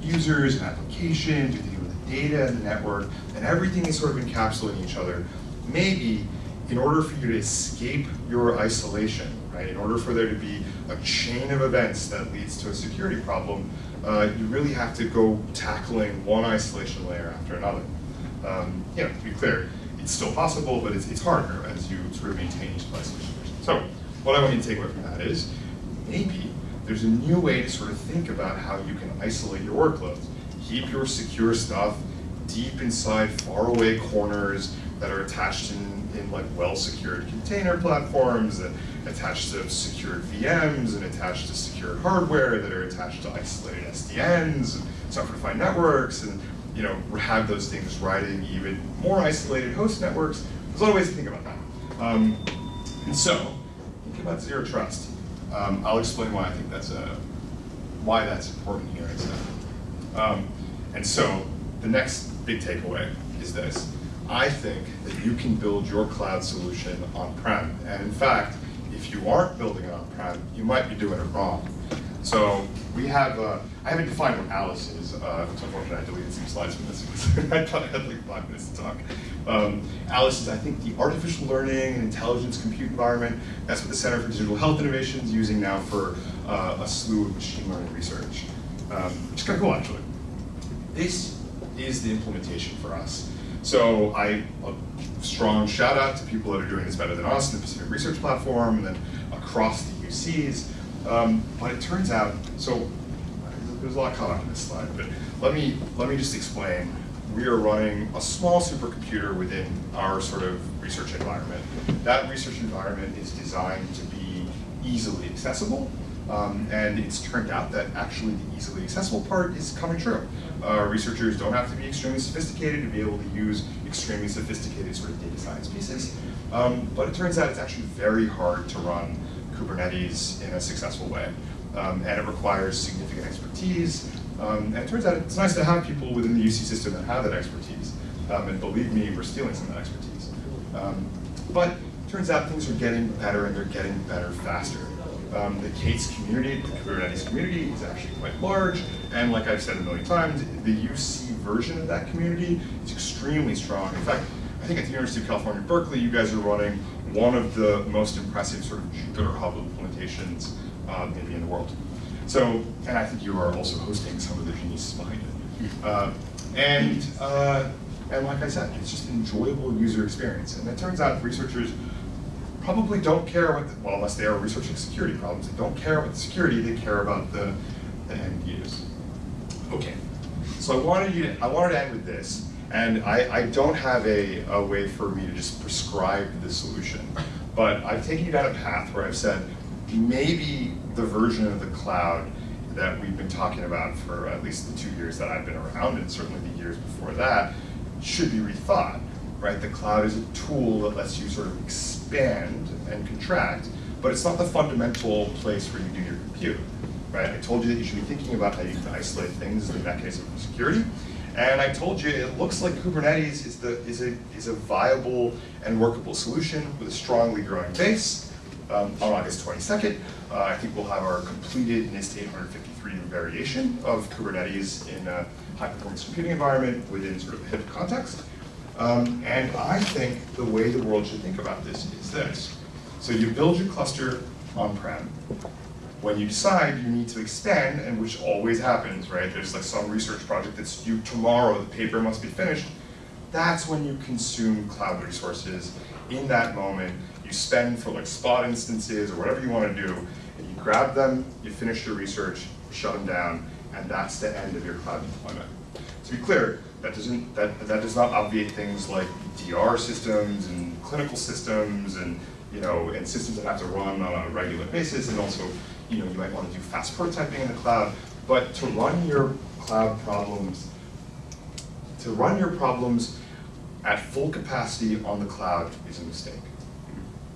users and applications, you're thinking about the data and the network, and everything is sort of encapsulating each other, maybe in order for you to escape your isolation, right, in order for there to be a chain of events that leads to a security problem, uh, you really have to go tackling one isolation layer after another. Um, you know, to be clear, it's still possible, but it's, it's harder as you sort of maintain isolation layer. So, what I want you to take away from that is, maybe there's a new way to sort of think about how you can isolate your workloads. Keep your secure stuff deep inside faraway corners that are attached in, in like well-secured container platforms and attached to secured VMs and attached to secured hardware that are attached to isolated SDNs and software-defined networks and you know have those things riding even more isolated host networks. There's a lot of ways to think about that. Um, and so, think about zero trust. Um, I'll explain why I think that's a why that's important here and stuff. Um, and so the next big takeaway is this. I think that you can build your cloud solution on-prem. And in fact, if you aren't building it on-prem, you might be doing it wrong. So we have, uh, I haven't defined what Alice is. Uh, it's unfortunate I deleted some slides from this because I thought I had like five minutes to talk. Um, Alice is, I think, the artificial learning and intelligence compute environment. That's what the Center for Digital Health Innovation is using now for uh, a slew of machine learning research. Um, which kind of cool, actually. This is the implementation for us. So I, a strong shout out to people that are doing this better than us the Pacific Research Platform and then across the UCs. Um, but it turns out, so there's a lot caught up in this slide, but let me, let me just explain. We are running a small supercomputer within our sort of research environment. That research environment is designed to be easily accessible, um, and it's turned out that actually the easily accessible part is coming true. Uh, researchers don't have to be extremely sophisticated to be able to use extremely sophisticated sort of data science pieces. Um, but it turns out it's actually very hard to run Kubernetes in a successful way. Um, and it requires significant expertise. Um, and it turns out it's nice to have people within the UC system that have that expertise. Um, and believe me, we're stealing some of that expertise. Um, but it turns out things are getting better and they're getting better faster. Um, the K8s community, the Kubernetes community is actually quite large. And like I've said a million times, the UC version of that community is extremely strong. In fact, I think at the University of California, Berkeley, you guys are running one of the most impressive sort of Jupyter Hub implementations um, maybe in the world. So, and I think you are also hosting some of the geniuses behind it. Uh, and, uh, and like I said, it's just an enjoyable user experience. And it turns out researchers probably don't care what, the, well, unless they are researching security problems, they don't care about the security, they care about the, the end use. Okay, so I wanted, you to, I wanted to end with this. And I, I don't have a, a way for me to just prescribe the solution. But I've taken you down a path where I've said, maybe the version of the cloud that we've been talking about for at least the two years that I've been around, and certainly the years before that, should be rethought, right? The cloud is a tool that lets you sort of expand and contract, but it's not the fundamental place where you do your compute, right? I told you that you should be thinking about how you can isolate things as a mechanism for security, and I told you it looks like Kubernetes is, the, is, a, is a viable and workable solution with a strongly growing base. Um, on August 22nd, uh, I think we'll have our completed NIST 853 variation of Kubernetes in a high-performance computing environment within sort of a HIP context. Um, and I think the way the world should think about this is this. So you build your cluster on-prem. When you decide you need to extend, and which always happens, right? There's like some research project that's due tomorrow, the paper must be finished. That's when you consume cloud resources in that moment you spend for like spot instances or whatever you want to do, and you grab them, you finish your research, shut them down, and that's the end of your cloud deployment. To be clear, that doesn't that that does not obviate things like DR systems and clinical systems and you know and systems that have to run on a regular basis and also you know you might want to do fast prototyping in the cloud. But to run your cloud problems, to run your problems at full capacity on the cloud is a mistake.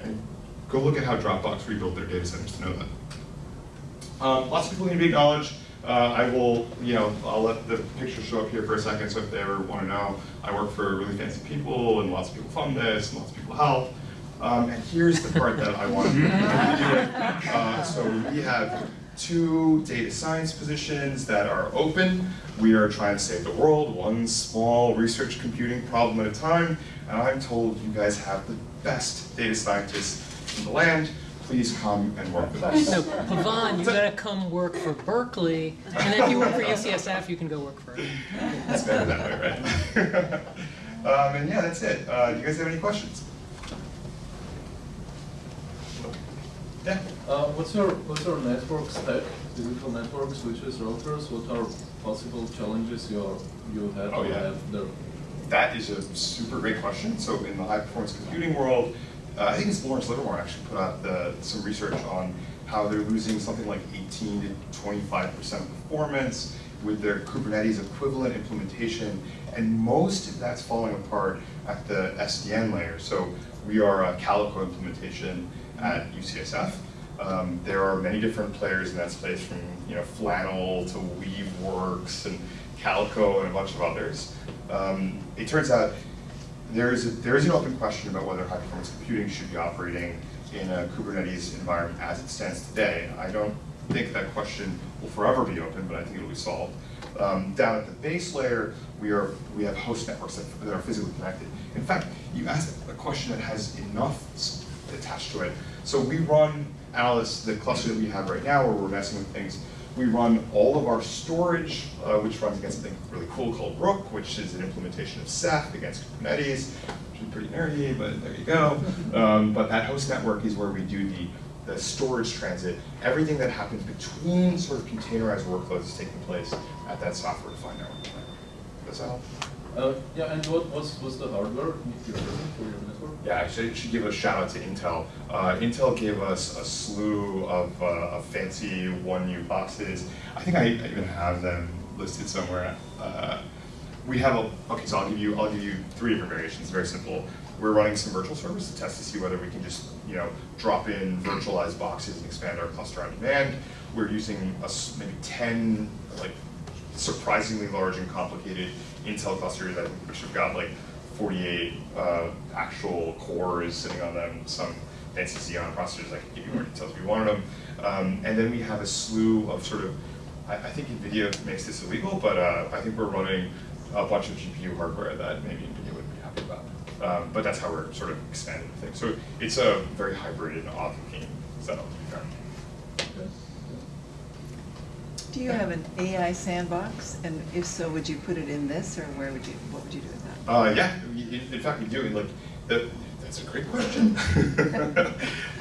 And go look at how Dropbox rebuilt their data centers to know that. Um, lots of people need to be acknowledged. Uh, I will, you know, I'll let the picture show up here for a second, so if they ever want to know, I work for really fancy people, and lots of people fund this, and lots of people help. Um, and here's the part that I want to do. Uh, so we have two data science positions that are open. We are trying to save the world, one small research computing problem at a time, and I'm told you guys have the best data scientists in the land please come and work with us. No, Pavan, you gotta come work for Berkeley, and if you work for UCSF, you can go work for. It's better that way, right? um, and yeah, that's it. Uh, do you guys have any questions? Yeah. Uh, what's your what's your network stack? Physical network switches, routers. What are possible challenges you are, you have Oh, yeah. have there? That is a super great question. So in the high performance computing world, uh, I think it's Lawrence Livermore actually put out the, some research on how they're losing something like 18 to 25 percent performance with their Kubernetes equivalent implementation, and most of that's falling apart at the SDN layer. So we are a Calico implementation at UCSF. Um, there are many different players in that space, from you know Flannel to Weaveworks and Calico and a bunch of others. Um, it turns out there is a, there is an open question about whether high performance computing should be operating in a Kubernetes environment as it stands today. I don't think that question will forever be open, but I think it'll be solved. Um, down at the base layer, we are we have host networks that, that are physically connected. In fact, you asked a question that has enough attached to it. So we run Alice, the cluster that we have right now, where we're messing with things. We run all of our storage, uh, which runs against something really cool called Rook, which is an implementation of Ceph against Kubernetes, which is pretty nerdy, but there you go. Um, but that host network is where we do the, the storage transit. Everything that happens between sort of containerized workloads is taking place at that software-defined network. Does that help? Uh, yeah, and what was, what's the hardware for your network? Yeah, actually, I should give a shout out to Intel. Uh, Intel gave us a slew of, uh, of fancy one U boxes. I think I, I even have them listed somewhere. Uh, we have a okay, so I'll give you I'll give you three different variations. Very simple. We're running some virtual servers to test to see whether we can just you know drop in virtualized boxes and expand our cluster on demand. We're using a maybe ten like surprisingly large and complicated Intel clusters, I which have got like 48 uh, actual cores sitting on them, some fancy Xeon processors. I can give you more details if you wanted them. Um, and then we have a slew of sort of, I, I think NVIDIA makes this illegal, but uh, I think we're running a bunch of GPU hardware that maybe NVIDIA wouldn't be happy about. Um, but that's how we're sort of expanding the thing. So it's a very hybrid and odd-looking setup, to be fair. Do you have an AI sandbox? And if so, would you put it in this, or where would you, what would you do with that? Uh, yeah, in, fact, we do. Like, the, that's a great question.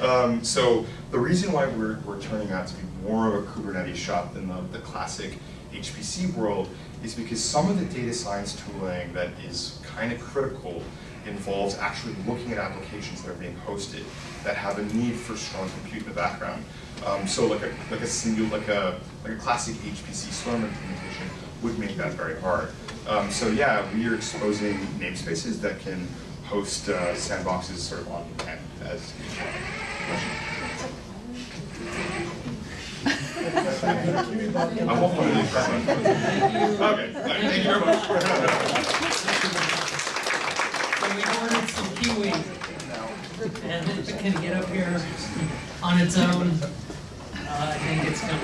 um, so the reason why we're, we're turning out to be more of a Kubernetes shop than the, the classic HPC world is because some of the data science tooling that is kind of critical involves actually looking at applications that are being hosted that have a need for strong compute in the background. Um, so like a like a single like a like a classic HPC Slurm implementation would make that very hard. Um, so yeah, we are exposing namespaces that can host uh, sandboxes sort of on demand as I won't put it in front of Okay, thank you very much. So we ordered some kiwi, and it can get up here on its own. Uh, I think it's coming.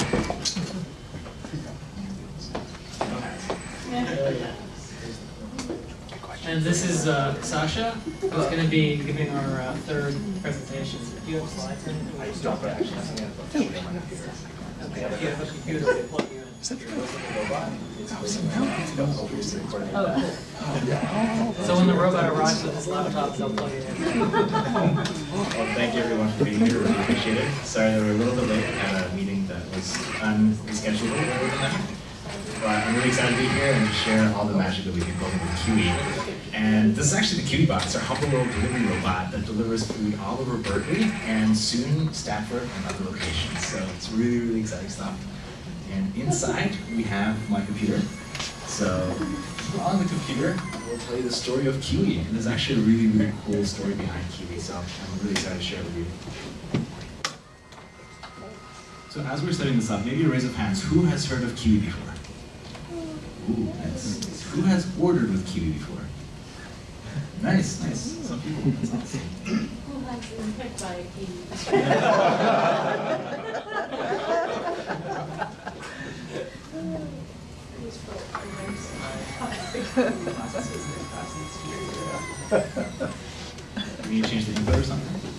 And this is uh, Sasha, who's going to be giving our uh, third presentation. Do you have slides? in? I don't, actually, Okay, if you have a computer, we'll plug you in. Oh, cool. So when the robot arrives with his laptop, they'll plug it in. Well, thank you everyone for being here, really appreciate it. Sorry that we're a little bit late, had a meeting that was unscheduled that. but I'm really excited to be here and to share all the magic that we've been building with Kiwi. And this is actually the KiwiBot, our humble little delivery robot that delivers food all over Berkeley and soon Stanford and other locations. So it's really, really exciting stuff. And inside we have my computer. So on the computer, we'll tell you the story of Kiwi. And there's actually a really, really cool story behind Kiwi. So I'm really excited to share it with you. So as we're setting this up, maybe a raise of hands, who has heard of Kiwi before? Ooh, nice. Who has ordered with Kiwi before? Nice, nice. Some people, that's awesome. Who has been picked by a We need to change the input or something?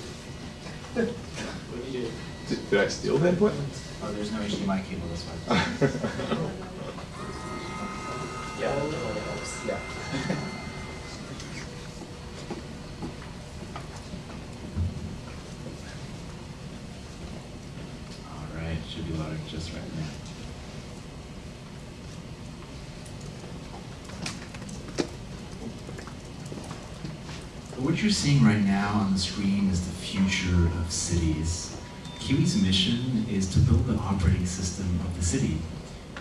Did, did I steal the input? Oh, there's no HDMI cable, that's why. Yeah, yeah. All right, should be loading just right now. What you're seeing right now on the screen is the future of cities. Kiwi's mission is to build the operating system of the city.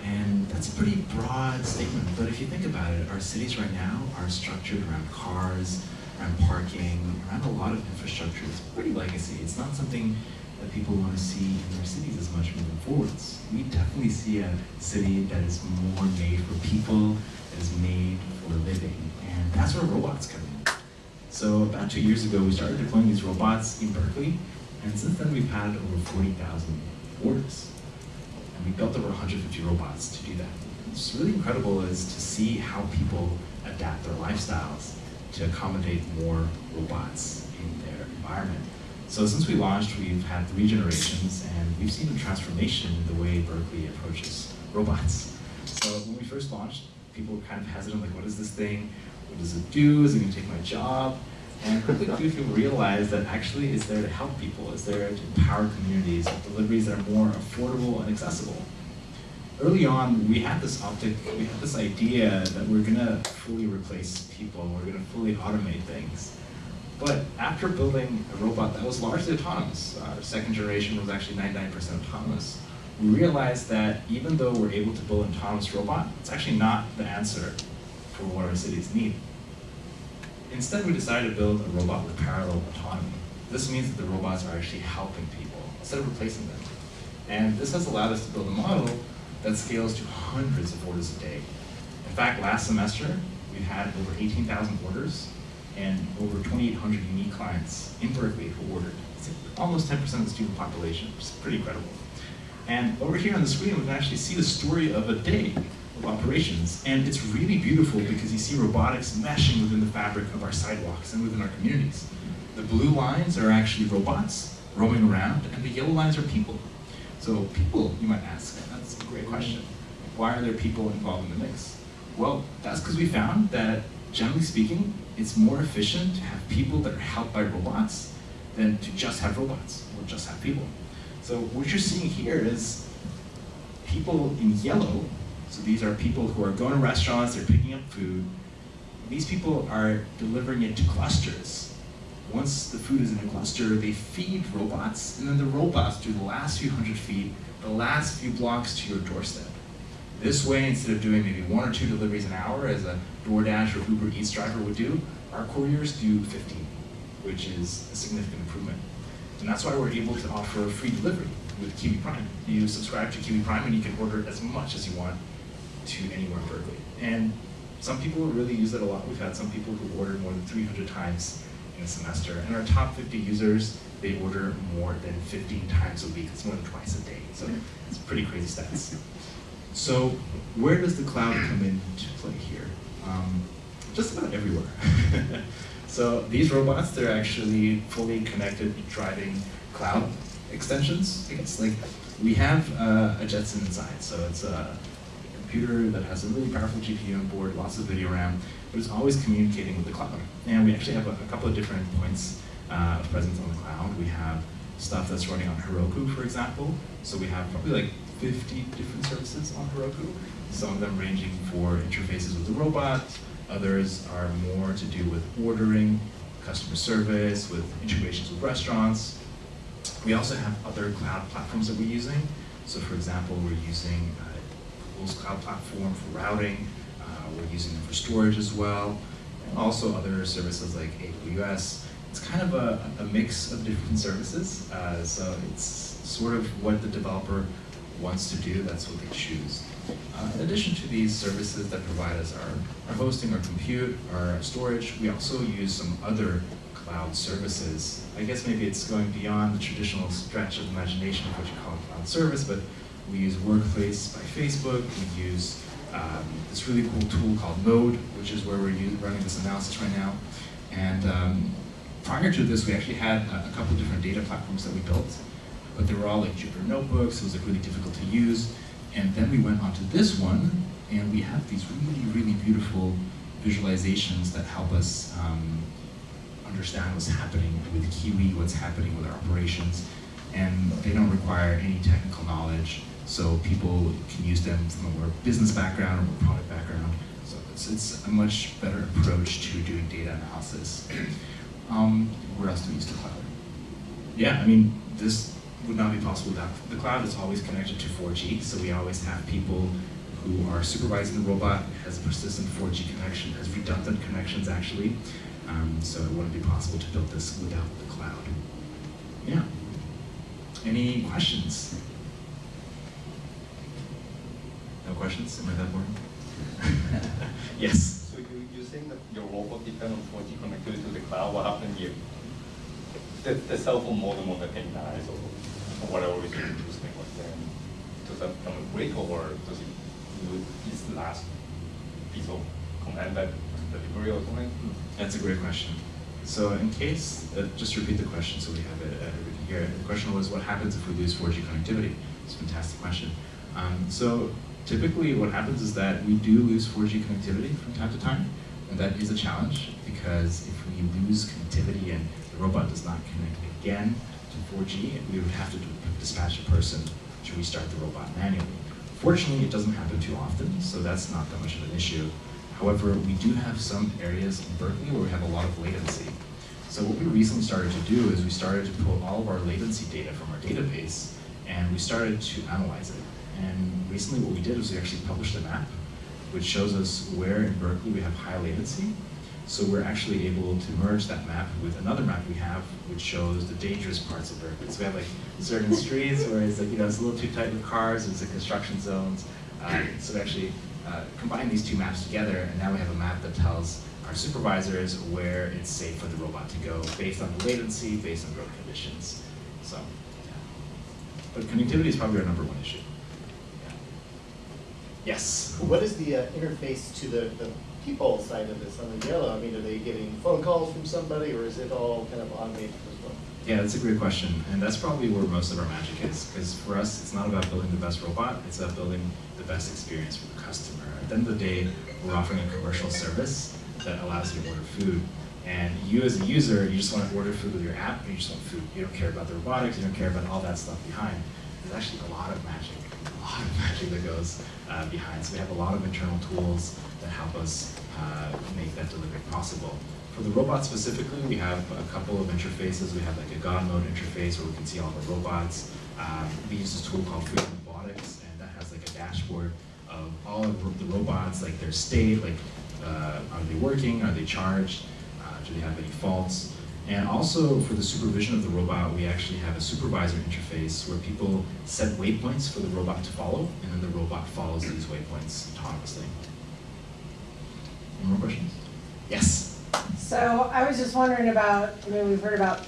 And that's a pretty broad statement, but if you think about it, our cities right now are structured around cars, around parking, around a lot of infrastructure. It's pretty legacy. It's not something that people want to see in their cities as much moving forwards. We definitely see a city that is more made for people, that is made for living, and that's where robots come in. So about two years ago, we started deploying these robots in Berkeley, and since then we've had over 40,000 orders. And we built over 150 robots to do that. What's really incredible is to see how people adapt their lifestyles to accommodate more robots in their environment. So since we launched, we've had three generations, and we've seen a transformation in the way Berkeley approaches robots. So when we first launched, people were kind of hesitant, like, what is this thing? What does it do? Is it gonna take my job? And quickly people realized that actually it's there to help people, it's there to empower communities with deliveries that are more affordable and accessible. Early on, we had this optic, we had this idea that we're gonna fully replace people, we're gonna fully automate things. But after building a robot that was largely autonomous, our second generation was actually 99% autonomous, we realized that even though we're able to build an autonomous robot, it's actually not the answer for what our cities need. Instead, we decided to build a robot with parallel autonomy. This means that the robots are actually helping people instead of replacing them. And this has allowed us to build a model that scales to hundreds of orders a day. In fact, last semester, we've had over 18,000 orders and over 2,800 unique clients in Berkeley who ordered. It's almost 10% of the student population, which is pretty incredible. And over here on the screen, we can actually see the story of a day operations. And it's really beautiful because you see robotics meshing within the fabric of our sidewalks and within our communities. The blue lines are actually robots roaming around, and the yellow lines are people. So people, you might ask, that's a great question. Why are there people involved in the mix? Well, that's because we found that, generally speaking, it's more efficient to have people that are helped by robots than to just have robots or just have people. So what you're seeing here is people in yellow, so these are people who are going to restaurants, they're picking up food. These people are delivering it to clusters. Once the food is in a cluster, they feed robots, and then the robots do the last few hundred feet, the last few blocks to your doorstep. This way, instead of doing maybe one or two deliveries an hour, as a DoorDash or Uber Eats driver would do, our couriers do 15, which is a significant improvement. And that's why we're able to offer free delivery with Kiwi Prime. You subscribe to Kiwi Prime and you can order as much as you want to anywhere in Berkeley. And some people really use it a lot. We've had some people who ordered more than 300 times in a semester. And our top 50 users, they order more than 15 times a week. It's more than twice a day. So it's pretty crazy stats. So where does the cloud come into play here? Um, just about everywhere. so these robots, they're actually fully connected driving cloud extensions. I guess like we have uh, a Jetson inside, so it's a computer that has a really powerful GPU on board, lots of video RAM, but it's always communicating with the cloud. And we actually have a, a couple of different points uh, of presence on the cloud. We have stuff that's running on Heroku, for example. So we have probably like 50 different services on Heroku. Some of them ranging for interfaces with the robot, others are more to do with ordering, customer service, with integrations with restaurants. We also have other cloud platforms that we're using. So for example, we're using uh, Cloud platform for routing, uh, we're using them for storage as well, and also other services like AWS. It's kind of a, a mix of different services, uh, so it's sort of what the developer wants to do, that's what they choose. Uh, in addition to these services that provide us our, our hosting, our compute, our storage, we also use some other cloud services. I guess maybe it's going beyond the traditional stretch of imagination of what you call a cloud service, but we use Workplace by Facebook, we use um, this really cool tool called Mode, which is where we're u- running this analysis right now. And um, prior to this, we actually had a, a couple different data platforms that we built, but they were all like Jupyter notebooks, it was like really difficult to use. And then we went onto this one, and we have these really, really beautiful visualizations that help us um, understand what's happening with Kiwi, what's happening with our operations, and they don't require any technical knowledge, so people can use them from a more business background or more product background. So it's, it's a much better approach to doing data analysis. Um, where else do we use the cloud? Yeah, I mean, this would not be possible without the cloud. It's always connected to 4G, so we always have people who are supervising the robot, has a persistent 4G connection, has redundant connections actually. Um, so it wouldn't be possible to build this without the cloud. Yeah. Any questions? No questions? Am I that boring? yes. So you, you saying that your robot depends on 4G connectivity to the cloud, what happens if the, the cell phone modem on the thing dies or, or whatever is using was then, does that become a break or does it use its last piece of command that delivery or something? That's a great question. So in case, uh, just repeat the question so we have it uh, here. The question was, what happens if we lose 4G connectivity? It's a fantastic question. Um, so typically what happens is that we do lose 4G connectivity from time to time, and that is a challenge because if we lose connectivity and the robot does not connect again to 4G, we would have to dispatch a person to restart the robot manually. Fortunately, it doesn't happen too often, so that's not that much of an issue. However, we do have some areas in Berkeley where we have a lot of latency. So what we recently started to do is we started to pull all of our latency data from our database and we started to analyze it. And recently what we did was we actually published a map which shows us where in Berkeley we have high latency. So we're actually able to merge that map with another map we have which shows the dangerous parts of Berkeley. So we have like certain streets where it's like, you know, it's a little too tight with cars, there's like construction zones. Uh, so we actually uh, combine these two maps together, and now we have a map that tells our supervisors where it's safe for the robot to go based on the latency, based on road conditions. So, yeah. But connectivity is probably our number one issue. Yeah. Yes? What is the uh, interface to the, the people side of this on the yellow? I mean, are they getting phone calls from somebody, or is it all kind of automated as well? Yeah, that's a great question, and that's probably where most of our magic is. Because for us, it's not about building the best robot; it's about building the best experience for the customer. At the end of the day, we're offering a commercial service that allows you to order food. And you, as a user, you just want to order food with your app, and you just want food. You don't care about the robotics, you don't care about all that stuff behind. There's actually a lot of magic, a lot of magic that goes uh, behind. So we have a lot of internal tools that help us uh, make that delivery possible. For the robot specifically, we have a couple of interfaces. We have like a God mode interface where we can see all the robots. Um, we use this tool called Freedom Robotics, and that has like a dashboard of all of the robots, like their state, like uh, are they working, are they charged, uh, do they have any faults. And also for the supervision of the robot, we actually have a supervisor interface where people set waypoints for the robot to follow, and then the robot follows these waypoints autonomously. Any more questions? Yes. So I was just wondering about, I mean, we've heard about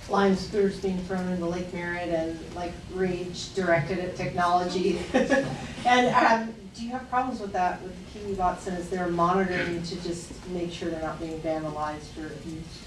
flying scooters being thrown into Lake Merritt and like rage directed at technology. And um, do you have problems with that with the Kiwi bots and is there monitoring to just make sure they're not being vandalized or abused?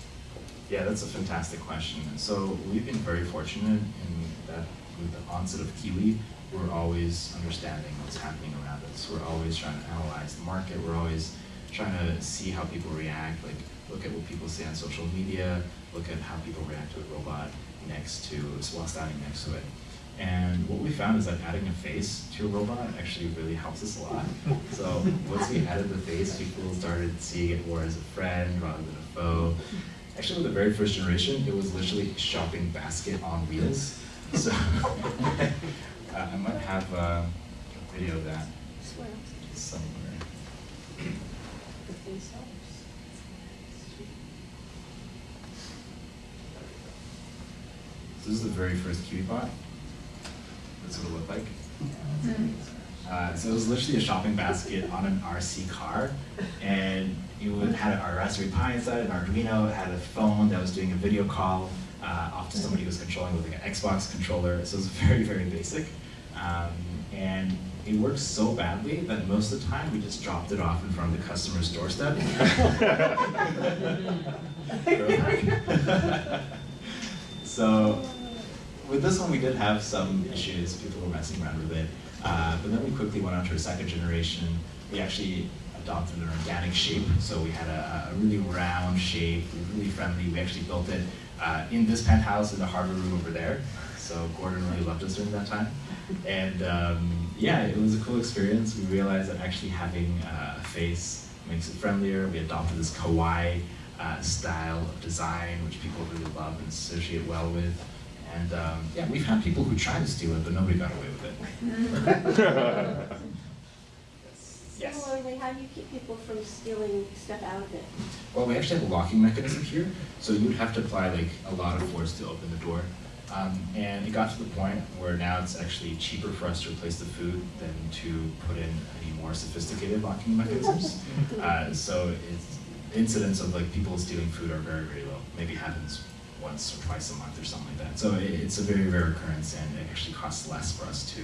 Yeah, that's a fantastic question. So we've been very fortunate in that with the onset of Kiwi, we're always understanding what's happening around us. We're always trying to analyze the market. We're always trying to see how people react, like look at what people say on social media, look at how people react to a robot next to, while standing next to it. And what we found is that adding a face to a robot actually really helps us a lot. So once we added the face, people started seeing it more as a friend rather than a foe. Actually, with the very first generation, it was literally a shopping basket on wheels. So uh, I might have uh, a video of that somewhere. So this is the very first KiwiBot. That's what it looked like. Uh, so it was literally a shopping basket on an RC car, and it would, had a Raspberry Pi inside, an Arduino, it had a phone that was doing a video call uh, off to somebody who was controlling with like an Xbox controller. So it was very, very basic. Um, and it worked so badly that most of the time we just dropped it off in front of the customer's doorstep. so with this one, we did have some issues. People were messing around with it. Uh, but then we quickly went on to a second generation. We actually adopted an organic shape. So we had a, a really round shape, really friendly. We actually built it uh, in this penthouse in the hardware room over there. So Gordon really loved us during that time. And um, yeah, it was a cool experience. We realized that actually having uh, a face makes it friendlier. We adopted this kawaii uh, style of design, which people really love and associate well with. And um, yeah, we've had people who tried to steal it, but nobody got away with it. Yes. Similarly, how do you keep people from stealing stuff out of it? Well, we actually have a locking mechanism here, so you would have to apply like a lot of force to open the door. Um, and it got to the point where now it's actually cheaper for us to replace the food than to put in any more sophisticated locking mechanisms. Uh, so it's, incidents of like people stealing food are very, very low. Maybe happens once or twice a month or something like that. So it, it's a very rare occurrence and it actually costs less for us to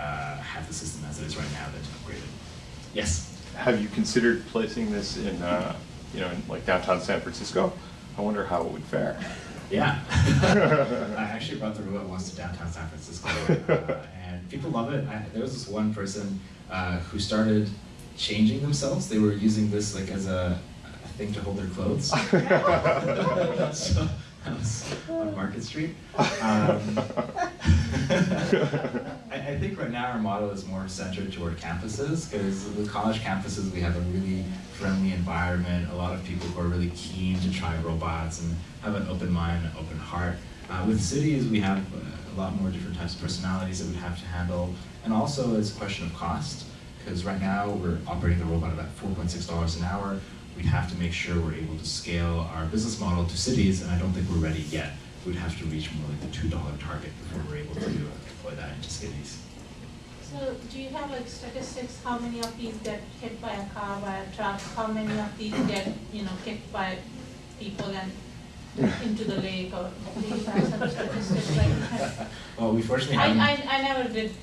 uh, have the system as it is right now than to upgrade it. Yes? Have you considered placing this in, uh, you know, in like downtown San Francisco? I wonder how it would fare. Yeah. I actually brought the robot once to downtown San Francisco, uh, and people love it. I, there was this one person uh, who started changing themselves. They were using this like as a, a thing to hold their clothes. so was on Market Street. Um, I, I think right now our model is more centered toward campuses because with college campuses we have a really friendly environment, a lot of people who are really keen to try robots and have an open mind, an open heart. Uh, with cities we have a lot more different types of personalities that we have to handle and also it's a question of cost because right now we're operating the robot about $4.6 an hour. We'd have to make sure we're able to scale our business model to cities and I don't think we're ready yet we'd have to reach more like the $2 target before we're able to uh, deploy that into cities. So do you have like statistics, how many of these get hit by a car, by a truck, how many of these get, you know, kicked by people and into the lake, or do you have some statistics like that? Well, we fortunately I. I, I never did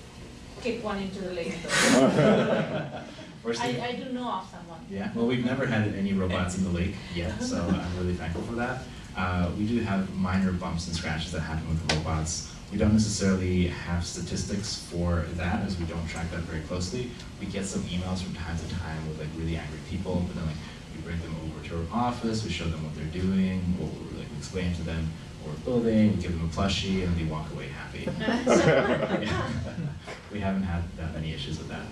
kick one into the lake though. Fortunately- I, I do know of someone. Yeah, well, we've never had any robots in the lake yet, so I'm really thankful for that. Uh, we do have minor bumps and scratches that happen with the robots. We don't necessarily have statistics for that as we don't track that very closely. We get some emails from time to time with like really angry people, but then like we bring them over to our office, we show them what they're doing, or we like we explain to them what we're building, we give them a plushie, and they walk away happy. Yeah. We haven't had that many issues with that.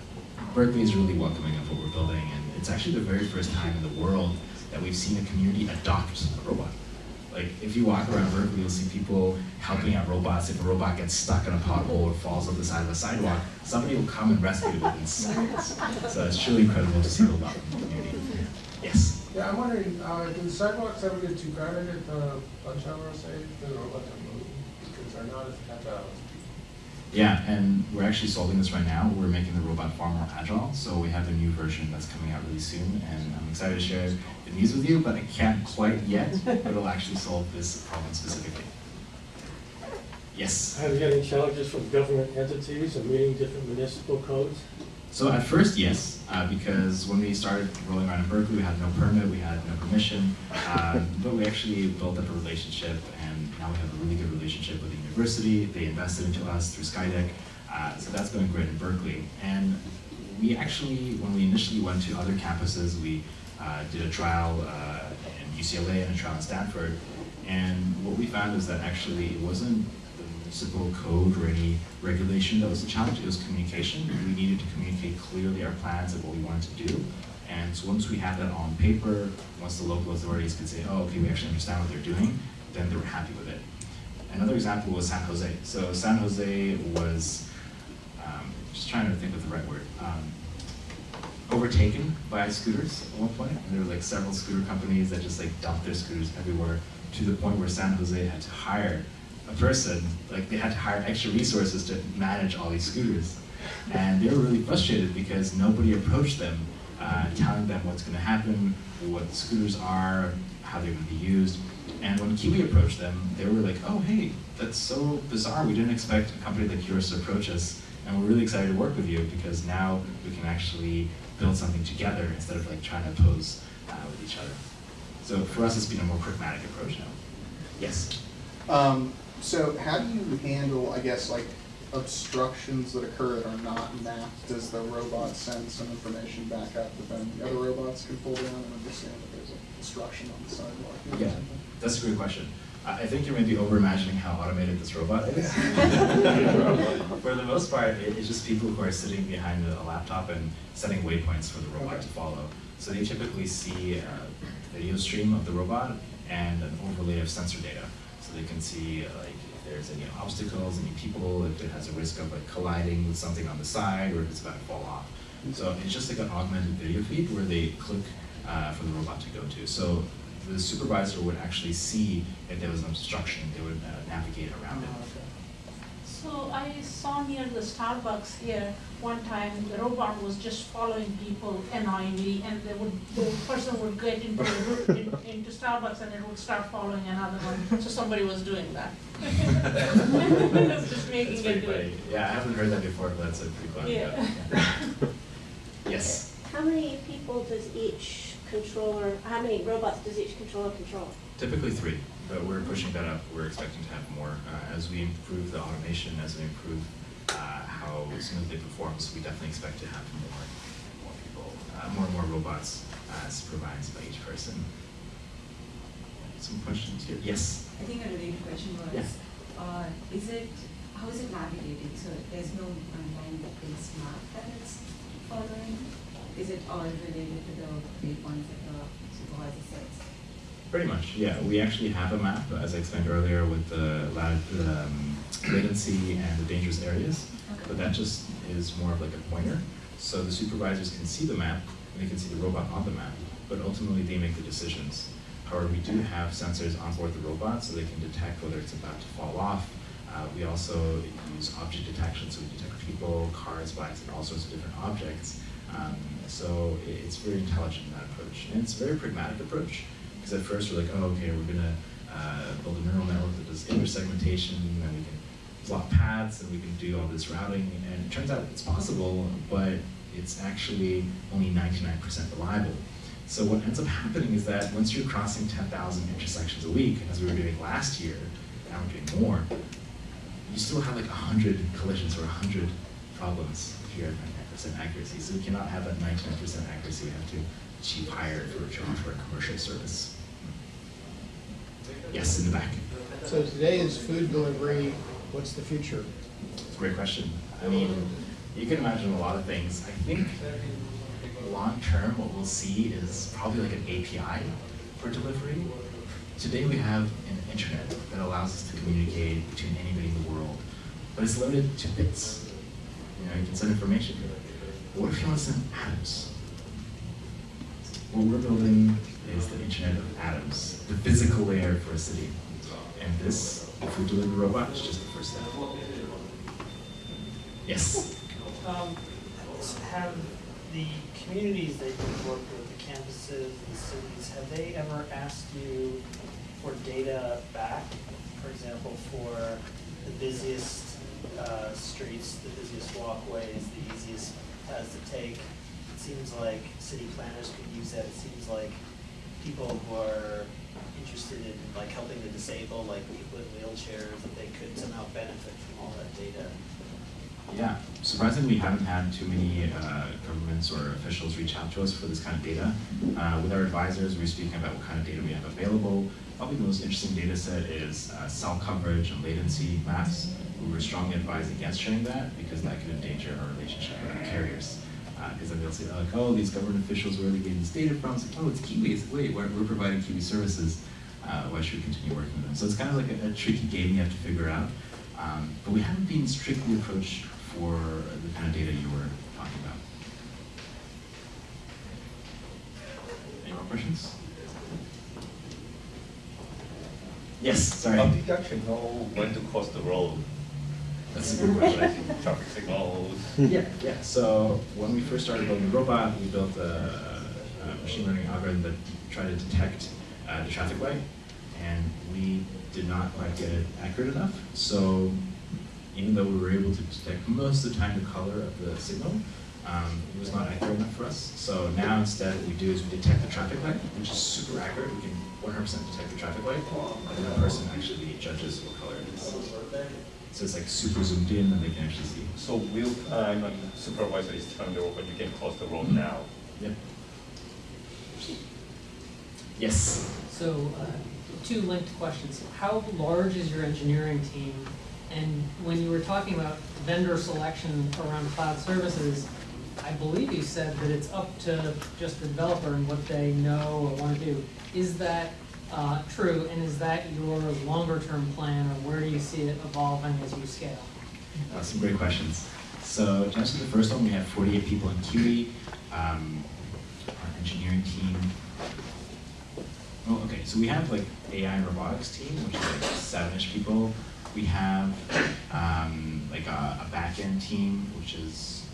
Berkeley is really welcoming of what we're building, and it's actually the very first time in the world that we've seen a community adopt a robot. Like, if you walk around Berkeley, you'll see people helping out robots. If a robot gets stuck in a pothole or falls off the side of a sidewalk, somebody will come and rescue it within seconds. So it's truly incredible to see the love in the community. Yes? Yeah, I'm wondering, uh, do the sidewalks ever get too crowded at the lunch hour, say, or let them move? Because they're not as agile Yeah, and we're actually solving this right now. We're making the robot far more agile, so we have a new version that's coming out really soon, and I'm excited to share the news with you, but I can't quite yet, but it'll actually solve this problem specifically. Yes? Have you had any challenges from government entities or meeting different municipal codes? So at first, yes, uh, because when we started rolling around in Berkeley, we had no permit, we had no permission, um, but we actually built up a relationship, and now we have a really good relationship with the university. They invested into us through Skydeck, uh, so that's going great in Berkeley. And we actually, when we initially went to other campuses, we uh, did a trial uh, in UCLA and a trial in Stanford, and what we found is that actually it wasn't the municipal code or any regulation that was a challenge. It was communication. We needed to communicate clearly our plans and what we wanted to do. And so once we had that on paper, once the local authorities could say, oh, okay, we actually understand what they're doing, then they were happy with it. Another example was San Jose. So San Jose was, um, just trying to think of the right word, um, overtaken by scooters at one point, and there were like several scooter companies that just like dumped their scooters everywhere to the point where San Jose had to hire a person, like they had to hire extra resources to manage all these scooters. And they were really frustrated because nobody approached them, uh, telling them what's going to happen, what the scooters are, how they're going to be used. And when Kiwi approached them, they were like, oh, hey, that's so bizarre. We didn't expect a company like yours to approach us. And we're really excited to work with you because now we can actually build something together instead of like trying to oppose uh, with each other. So for us, it's been a more pragmatic approach now. Yes. Um, so how do you handle, I guess, like obstructions that occur that are not mapped? Does the robot send some information back up that then the other robots can pull down and understand that there's an obstruction on the sidewalk? Yeah, something? That's a great question. I I think you're maybe over-imagining how automated this robot is. For the most part, it- it's just people who are sitting behind a laptop and setting waypoints for the robot to follow. So they typically see a video stream of the robot and an overlay of sensor data. So they can see uh, like if there's any obstacles, any people, if it has a risk of like colliding with something on the side, or if it's about to fall off. So it's just like an augmented video feed where they click uh, for the robot to go to. So the supervisor would actually see if there was an obstruction, they would uh, navigate around it. So I saw near the Starbucks here, one time, the robot was just following people annoyingly, and they would, the person would get into, the ro- in- into Starbucks and it would start following another one, so somebody was doing that. Just making It's it do funny. it. Yeah, I haven't heard that before, but that's a pretty funny. Yeah. Yes. How many people does each controller, how many robots does each controller control? Typically three, but we're pushing that up. We're expecting to have more. Uh, as we improve the automation, as we improve uh, how smoothly it performs, we definitely expect to have more, more people, uh, more and more robots uh, supervised by each person. Some questions here? Yes. I think a related question was, Yeah. uh, is it, how is it navigated? So there's no online-based map that it's following? Is it all related to the that the supervisor sets? Pretty much, yeah. We actually have a map, as I explained earlier, with the um, latency and the dangerous areas. But that just is more of like a pointer. So the supervisors can see the map, and they can see the robot on the map, but ultimately they make the decisions. However, we do have sensors on board the robot, so they can detect whether it's about to fall off. Uh, we also use object detection, so we detect people, cars, bikes, and all sorts of different objects. Um, so it's very intelligent in that approach. And it's a very pragmatic approach, because at first we're like, oh, okay, we're gonna uh, build a neural network that does image segmentation, and we can plot paths, and we can do all this routing. And it turns out it's possible, but it's actually only 99% reliable. So what ends up happening is that once you're crossing 10,000 intersections a week, as we were doing last year, now we're doing more, you still have like 100 collisions or 100 problems if you're 99% accuracy. So we cannot have that 99% accuracy. We have to achieve higher if we're to offer a commercial service. Yes, in the back. So today is food delivery, what's the future? It's a great question. I mean, you can imagine a lot of things. I think long term, what we'll see is probably like an API for delivery. Today we have an internet that allows us to communicate between anybody in the world, but it's limited to bits. You know, you can send information. What if you want to send atoms? What we're building is the Internet of Atoms, the physical layer for a city. And this food delivery robot is just the first step. Yes. Um, have the communities that you've worked with, the campuses, the cities, have they ever asked you for data back? For example, for the busiest uh, streets, the busiest walkways, the easiest paths to take? It seems like city planners could use that. It seems like people who are interested in like helping the disabled, like people in wheelchairs, that they could somehow benefit from all that data. Yeah, surprisingly, we haven't had too many uh, governments or officials reach out to us for this kind of data. Uh, with our advisors, we're speaking about what kind of data we have available. Probably the most interesting data set is uh, cell coverage and latency maps. We were strongly advised against sharing that because that could endanger our relationship with our carriers. Because then they'll say, like, oh, these government officials, where are they getting this data from? It's like, oh, it's Kiwi. It's, wait, we're, we're providing Kiwi services. Uh, why should we continue working with them? So it's kind of like a, a tricky game you have to figure out. Um, but we haven't been strictly approached for the kind of data you were talking about. Any more questions? Yes, sorry. How did you actually know when to cross the road? That's a good question. Traffic signals. Yeah, yeah. So when we first started building the robot, we built a, a machine learning algorithm that tried to detect uh, the traffic light, and we did not quite get it accurate enough. So even though we were able to detect most of the time the color of the signal, um, it was not accurate enough for us. So now instead what we do is we detect the traffic light, which is super accurate. We can 100% detect the traffic light, and then the person actually judges what color it is. So it's like super zoomed in and they can actually see. So will time and supervisor is telling the robot you can cross the road Mhm. now? Yep. Yes. So, uh, two linked questions. How large is your engineering team? And when you were talking about vendor selection around cloud services, I believe you said that it's up to just the developer and what they know or want to do. Is that uh, true, and is that your longer-term plan, or where do you see it evolving as you scale? Uh, some great questions. So to answer the first one, we have 48 people in Kiwi. Um, our engineering team. Oh, okay. So we have like AI and robotics team, which is like seven-ish people. We have um, like a, a back-end team, which is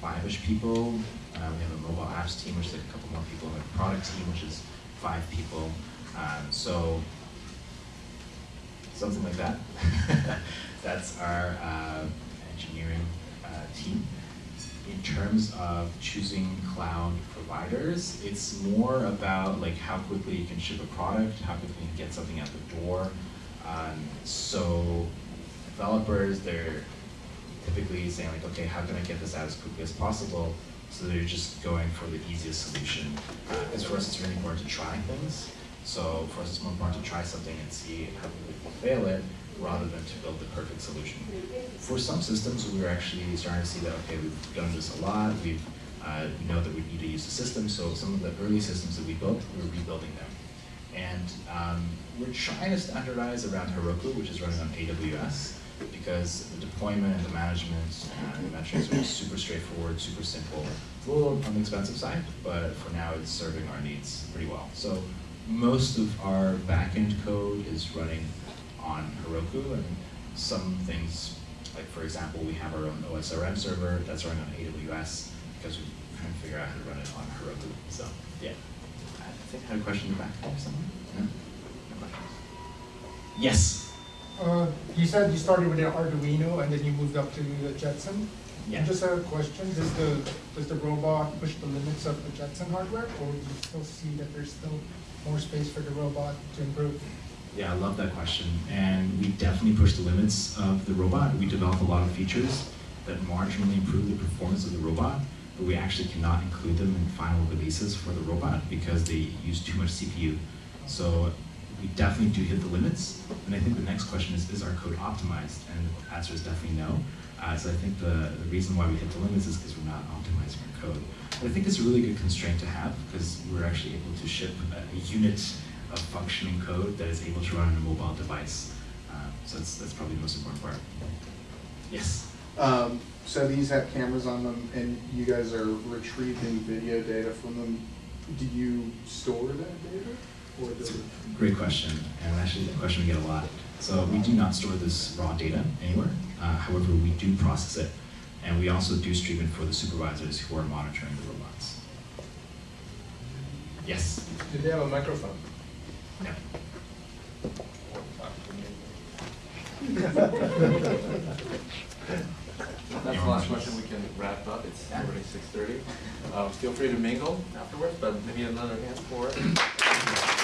five-ish people. Uh, we have a mobile apps team, which is like a couple more people. Have a product team, which is five people. Um, so something like that. That's our uh, engineering uh, team. In terms of choosing cloud providers, it's more about like how quickly you can ship a product, how quickly you can get something out the door. Um, so developers, they're typically saying like, okay, how can I get this out as quickly as possible? So they're just going for the easiest solution. Because for us, it's really important to try things. So for us, it's more important to try something and see how we fail it, rather than to build the perfect solution. For some systems, we're actually starting to see that, okay, we've done this a lot, we've, uh, know that we need to use the system, so some of the early systems that we built, we're rebuilding them. And um, we're trying to standardize around Heroku, which is running on AWS, because the deployment and the management and the metrics are super straightforward, super simple. It's a little on the expensive side, but for now it's serving our needs pretty well. So most of our backend code is running on Heroku, and some things, like for example, we have our own OSRM server that's running on AWS because we're trying to figure out how to run it on Heroku. So yeah, I think I had a question in the back there. No? No questions? Yes. Uh, you said you started with an Arduino and then you moved up to the Jetson. Yeah. Just a question, does the, does the robot push the limits of the Jetson hardware? Or do you still see that there's still more space for the robot to improve? Yeah, I love that question. And we definitely push the limits of the robot. We develop a lot of features that marginally improve the performance of the robot, but we actually cannot include them in final releases for the robot because they use too much CPU. So we definitely do hit the limits. And I think the next question is, is our code optimized? And the answer is definitely no. Uh, so I think the, the reason why we hit the limits is because we're not optimizing our code. But I think it's a really good constraint to have because we're actually able to ship a, a unit of functioning code that is able to run on a mobile device. Um, so that's, that's probably the most important part. Yes? Um, so these have cameras on them, and you guys are retrieving video data from them. Do you store that data, or does it? Great question, and actually a question we get a lot. So we do not store this raw data anywhere. Uh, however, we do process it, and we also do stream it for the supervisors who are monitoring the robots. Yes? Do they have a microphone? No. That's the last question, we can wrap up, it's already six thirty. Uh, feel free to mingle afterwards, but maybe another hand for it.